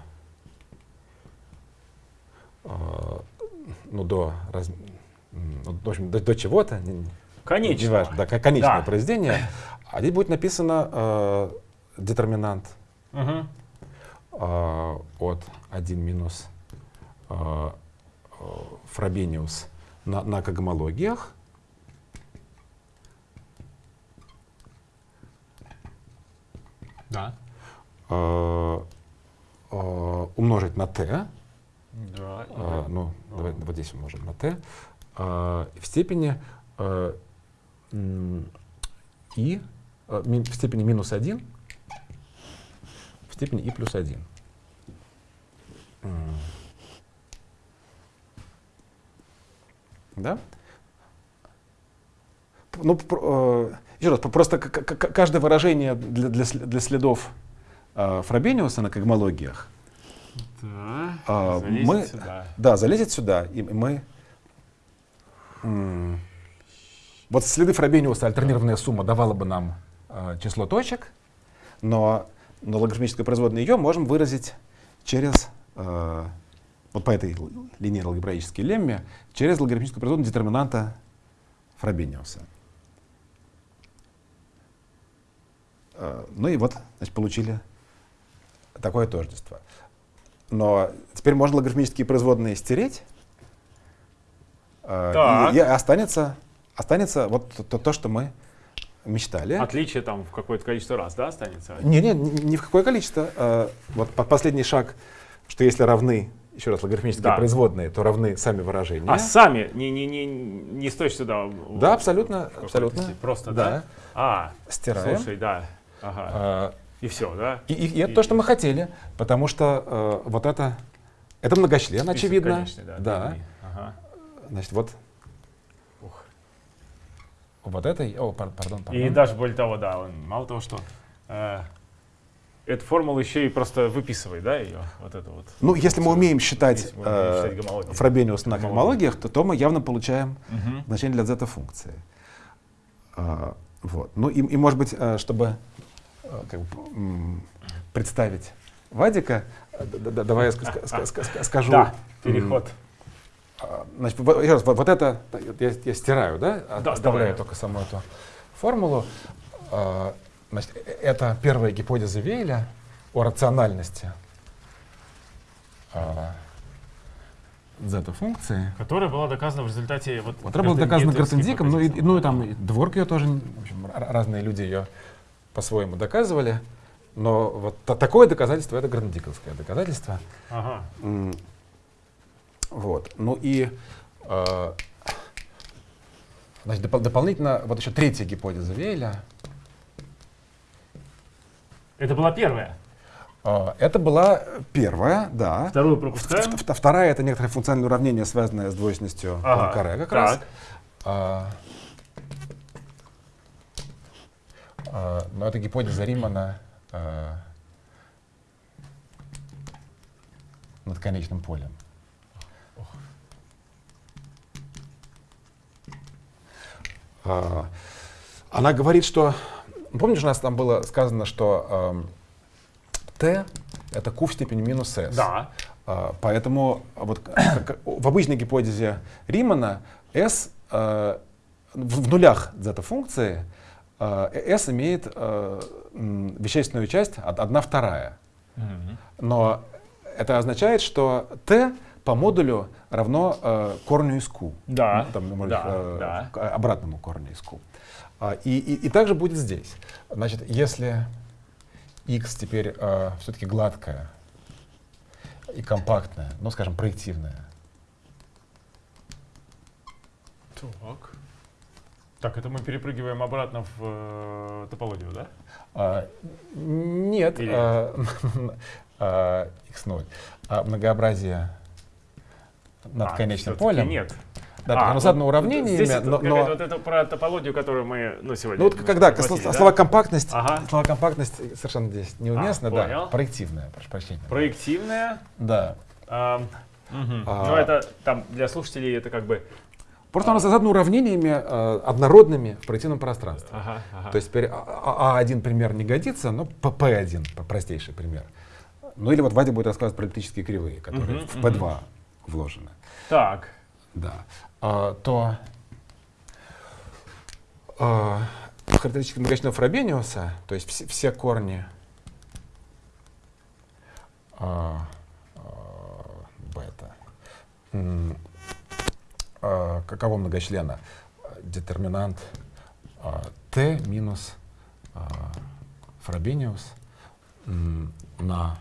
э, ну, до, раз- ну, в общем, до, до чего-то, не- не важно, да, ко- конечное Да. произведение, а здесь будет написано э, детерминант Мгм. э, от 1 минус э, э, Фробениус на, на когмологиях. Да. э, э, умножить на t, Да. э, да. ну, Ну. давай, вот здесь умножим на t, э, в степени э, и, э, в степени минус 1, в степени и плюс 1. М. Да? Ну, э, еще раз, просто каждое выражение для, для, для следов э, Фробениуса на когмологиях Да. А, Залезет мы- сюда. да, залезет сюда, и мы... Вот следы Фробениуса альтернированная сумма давала бы нам э, число точек, но, но логарифмическое производное ее можем выразить через, э, вот по этой л- линейно-алгебраической лемме, через логарифмическое производное детерминанта Фробениуса. Э, ну и вот, значит, получили такое тождество. Но теперь можно логарифмические производные стереть, э, и, и останется, останется вот то, то, что мы мечтали. Отличие там в какое-то количество раз, да, останется? Не, не, ни ни в какое количество. Э, вот по- последний шаг, что если равны, еще раз, логарифмические Да. производные, то равны сами выражения. А сами не, не, не, не стоишь сюда. в- Да, абсолютно, абсолютно. степени. Просто, Да. да? А, Стираем. слушай, да. Ага. Э, И все, да? и, и- и это то, что мы хотели, потому что э, вот это, это многочлен, Список очевидно. конечный, да. да. Ага. Значит, вот. Вот это, о, пар- пардон, пардон. И даже более того, да, он мало того, что э, эту формулу еще и просто выписывай, да, ее, вот это вот. Ну, если мы умеем считать, Если мы умеем э, считать. Фробениус на Гомологии. когмологиях, то, то мы явно получаем Мгм. значение для зета-функции. А, вот. Ну и, и, может быть, э, чтобы э, как бы, представить Вадика, э, давай я ска- ска- ска- ска- ска- скажу. Да, переход. А, Значит, вот, еще раз, вот, вот это я, я стираю, да? Да, Оставляю давай. только саму эту формулу. А, Значит, э- это первая гипотеза Вейля о рациональности а, зета-функции. Которая была доказана в результате вот. Вот доказано Гартенгетовской Гартендиком, ну и, ну и там и Дворк ее тоже, в общем, разные люди ее по-своему доказывали. Но вот та- такое доказательство, это грандиковское доказательство. Ага. Вот. Ну и э, значит, допол- дополнительно, вот еще третья гипотеза Вейля. Это была первая. Э, это была первая, да. Вторую пропускаем. ф- ф- Вторая это некоторое функциональное уравнение, связанное с двойственностью Ага, Пуанкаре как так. раз. А, а, но это гипотеза Римана а, над конечным полем. Она говорит, что... Помнишь, у нас там было сказано, что t это q в степени минус s. Да. А, Поэтому вот в обычной гипотезе Римана S э, в в нулях зета-функции э, S имеет э, вещественную часть одна вторая. Но это означает, что T по модулю равно э, корню из Q. Да. Ну, там, может, да, э, да. обратному корню из Q. А, и, и, и также будет здесь. Значит, если x теперь э, все-таки гладкая и компактная, ну, скажем, проективная. Так. Так, это мы перепрыгиваем обратно в э, топологию, да? А, нет, Или... а, а, x0. А, многообразие над а, конечным полем. Нет. Да, а, оно задано уравнениями, здесь но, но... вот это про топологию, которую мы ну, сегодня... Ну вот когда да? слова компактность, ага. слова компактность совершенно здесь неуместно, а, да. Понял. Проективная, прошу прощения. Проективная. Да. А, угу. а, ну это там для слушателей это как бы... Просто а, оно задано уравнениями э, однородными в проективном пространстве. Ага, ага. То есть теперь А1 а, пример не годится, но P1 простейший пример. Ну или вот Вадя будет рассказывать про эллиптические кривые, которые угу, в P2 угу. Вложены. Так. Да. А, то а, характеристики многочисленного Фробениуса, то есть все, все корни а, а, бета, а, каково многочлена? Детерминант а, t минус а, Фробениус на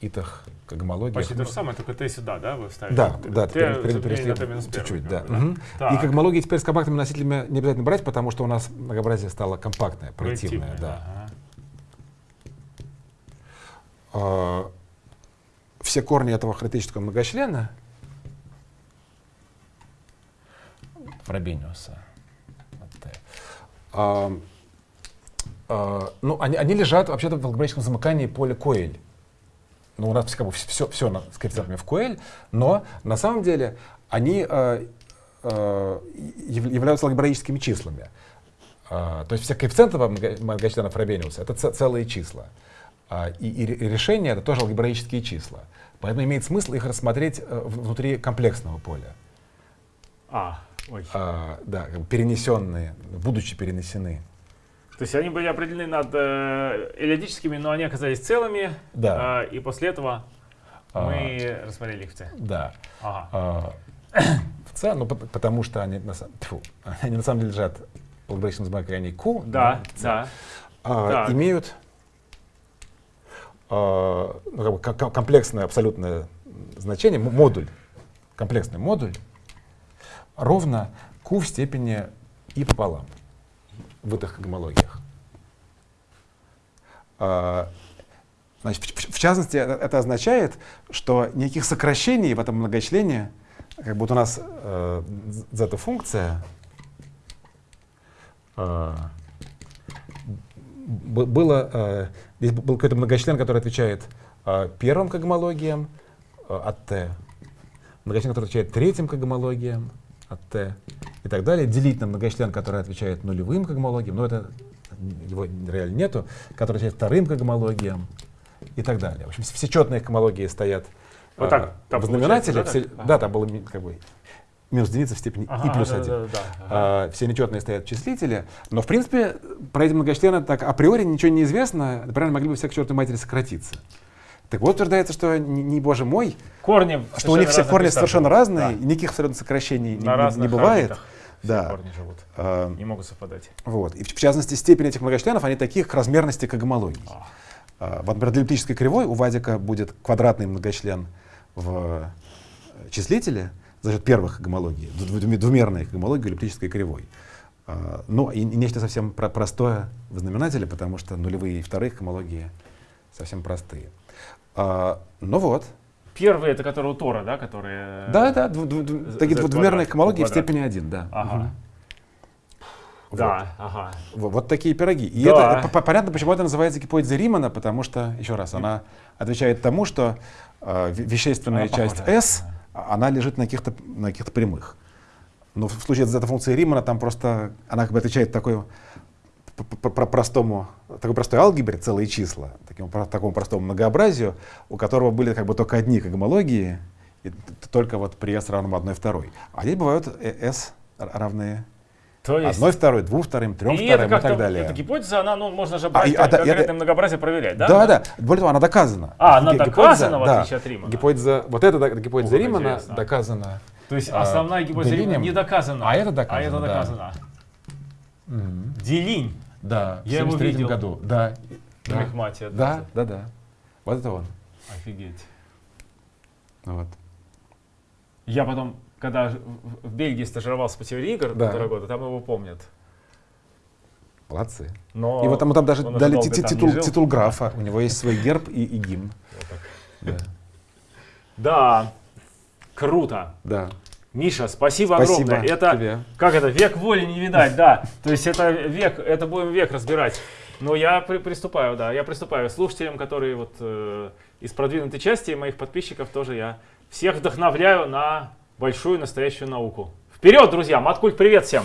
итах к гомологии. Почти то же самое, только Т сюда, да, вы ставите? Да, да, теперь перешли чуть-чуть, да. Угу. И когмологии теперь с компактными носителями не обязательно брать, потому что у нас многообразие стало компактное, проективное, да. Ага. А, все корни этого характеристического многочлена Фробениуса, а, а, ну, они, они лежат вообще-то в алгебраическом замыкании поля Коэль ну, у нас как бы все, все с коэффициентами в QL, но на самом деле они э, э, являются алгебраическими числами. Э, то есть все коэффициенты многочисленных Фробениуса — это целые числа. Э, и, и решения — это тоже алгебраические числа. Поэтому имеет смысл их рассмотреть э, внутри комплексного поля. А, ой. Э, да, перенесенные, будучи перенесены. То есть они были определены над э, но они оказались целыми. Да. Э, и после этого а, мы рассмотрели их в С. Да. Ага. А, в ну потому что они на, тьфу, они на самом деле лежат в алгебраическом замыкании Q. Да, да. А, имеют а, ну, как бы комплексное абсолютное значение, модуль, комплексный модуль ровно Q в степени и пополам в этих гомологиях. А, значит, в, частности, это означает, что никаких сокращений в этом многочлене, как будто у нас э, зета-функция э, было, э, здесь был какой-то многочлен, который отвечает э, первым когмологиям э, от t, многочлен, который отвечает третьим когмологиям от t и так далее, делить на многочлен, который отвечает нулевым когмологиям, но это его реально нету, который отвечает вторым когмологиям и так далее. В общем, все четные когмологии стоят вот так, а, в знаменателе. Все, ага. Да, там было как бы минус единица в степени ага, и плюс да, 1. Да, да, да, ага. а, все нечетные стоят в числителе. Но, в принципе, про эти многочлены так априори ничего не известно. Например, могли бы все к чертовой матери сократиться. Так вот утверждается, что не, не боже мой, корни что у них все корни совершенно разные, да. никаких абсолютно сокращений На не, не бывает. Да. корни живут, а, не могут совпадать. Вот. И в, в частности, степень этих многочленов, они таких к размерности когомологий. А. А, вот, например, для эллиптической кривой у Вадика будет квадратный многочлен в э, числителе за счет первых гомологий, двумерной гомологии эллиптической кривой. А, ну и, и нечто совсем про простое в знаменателе, потому что нулевые и вторые гомологии совсем простые. А, ну вот. Первые, это которые у Тора, да, которые... Да, да, дв, дв, дв, такие двумерные гомологии в степени 1, да. Ага. Угу. Да, вот. ага. Вот, вот такие пироги. И да. это понятно, почему это называется гипотеза Римана, потому что, еще раз, она отвечает тому, что э, вещественная она часть похожа. S, она лежит на каких-то на каких-то прямых. Но в случае с функции Римана там просто она как бы отвечает такой по простому, такой простой алгебре целые числа, таким, такому простому многообразию, у которого были как бы только одни когомологии, и только вот при s равном 1 второй. А здесь бывают s равные То есть, Одной второй, двум вторым, трем и вторым и так далее. эта гипотеза, она, ну, можно же брать и- а, да, конкретное это- многообразие проверять, да? Да, да, Более того, она доказана. А, она Ги- доказана, в да. отличие от Римана. Гипотеза, вот эта да, гипотеза О, Римана интересно. доказана. То есть а, основная гипотеза Римана не доказана. А это доказано, А это да. доказано. Мгм. Делинь Да, Я в его 73 видел. году. Да. на Да. Мехмате. да, да, да. Вот это он. Офигеть. Вот. Я потом, когда в- Бельгии стажировался по теории игр Да. полтора года, там его помнят. Молодцы. Но И вот ему там даже дали ти- там титул, титул графа. У него есть свой герб и, и гимн. Вот так. Да. Да, круто. да. Миша, спасибо, Спасибо огромное. Это тебе. как это век воли не видать, да. То есть это век, это будем век разбирать. Но я при- приступаю, да, я приступаю. Слушателям, которые вот э, из продвинутой части моих подписчиков тоже я всех вдохновляю на большую настоящую науку. Вперед, друзья! Маткульт, привет всем!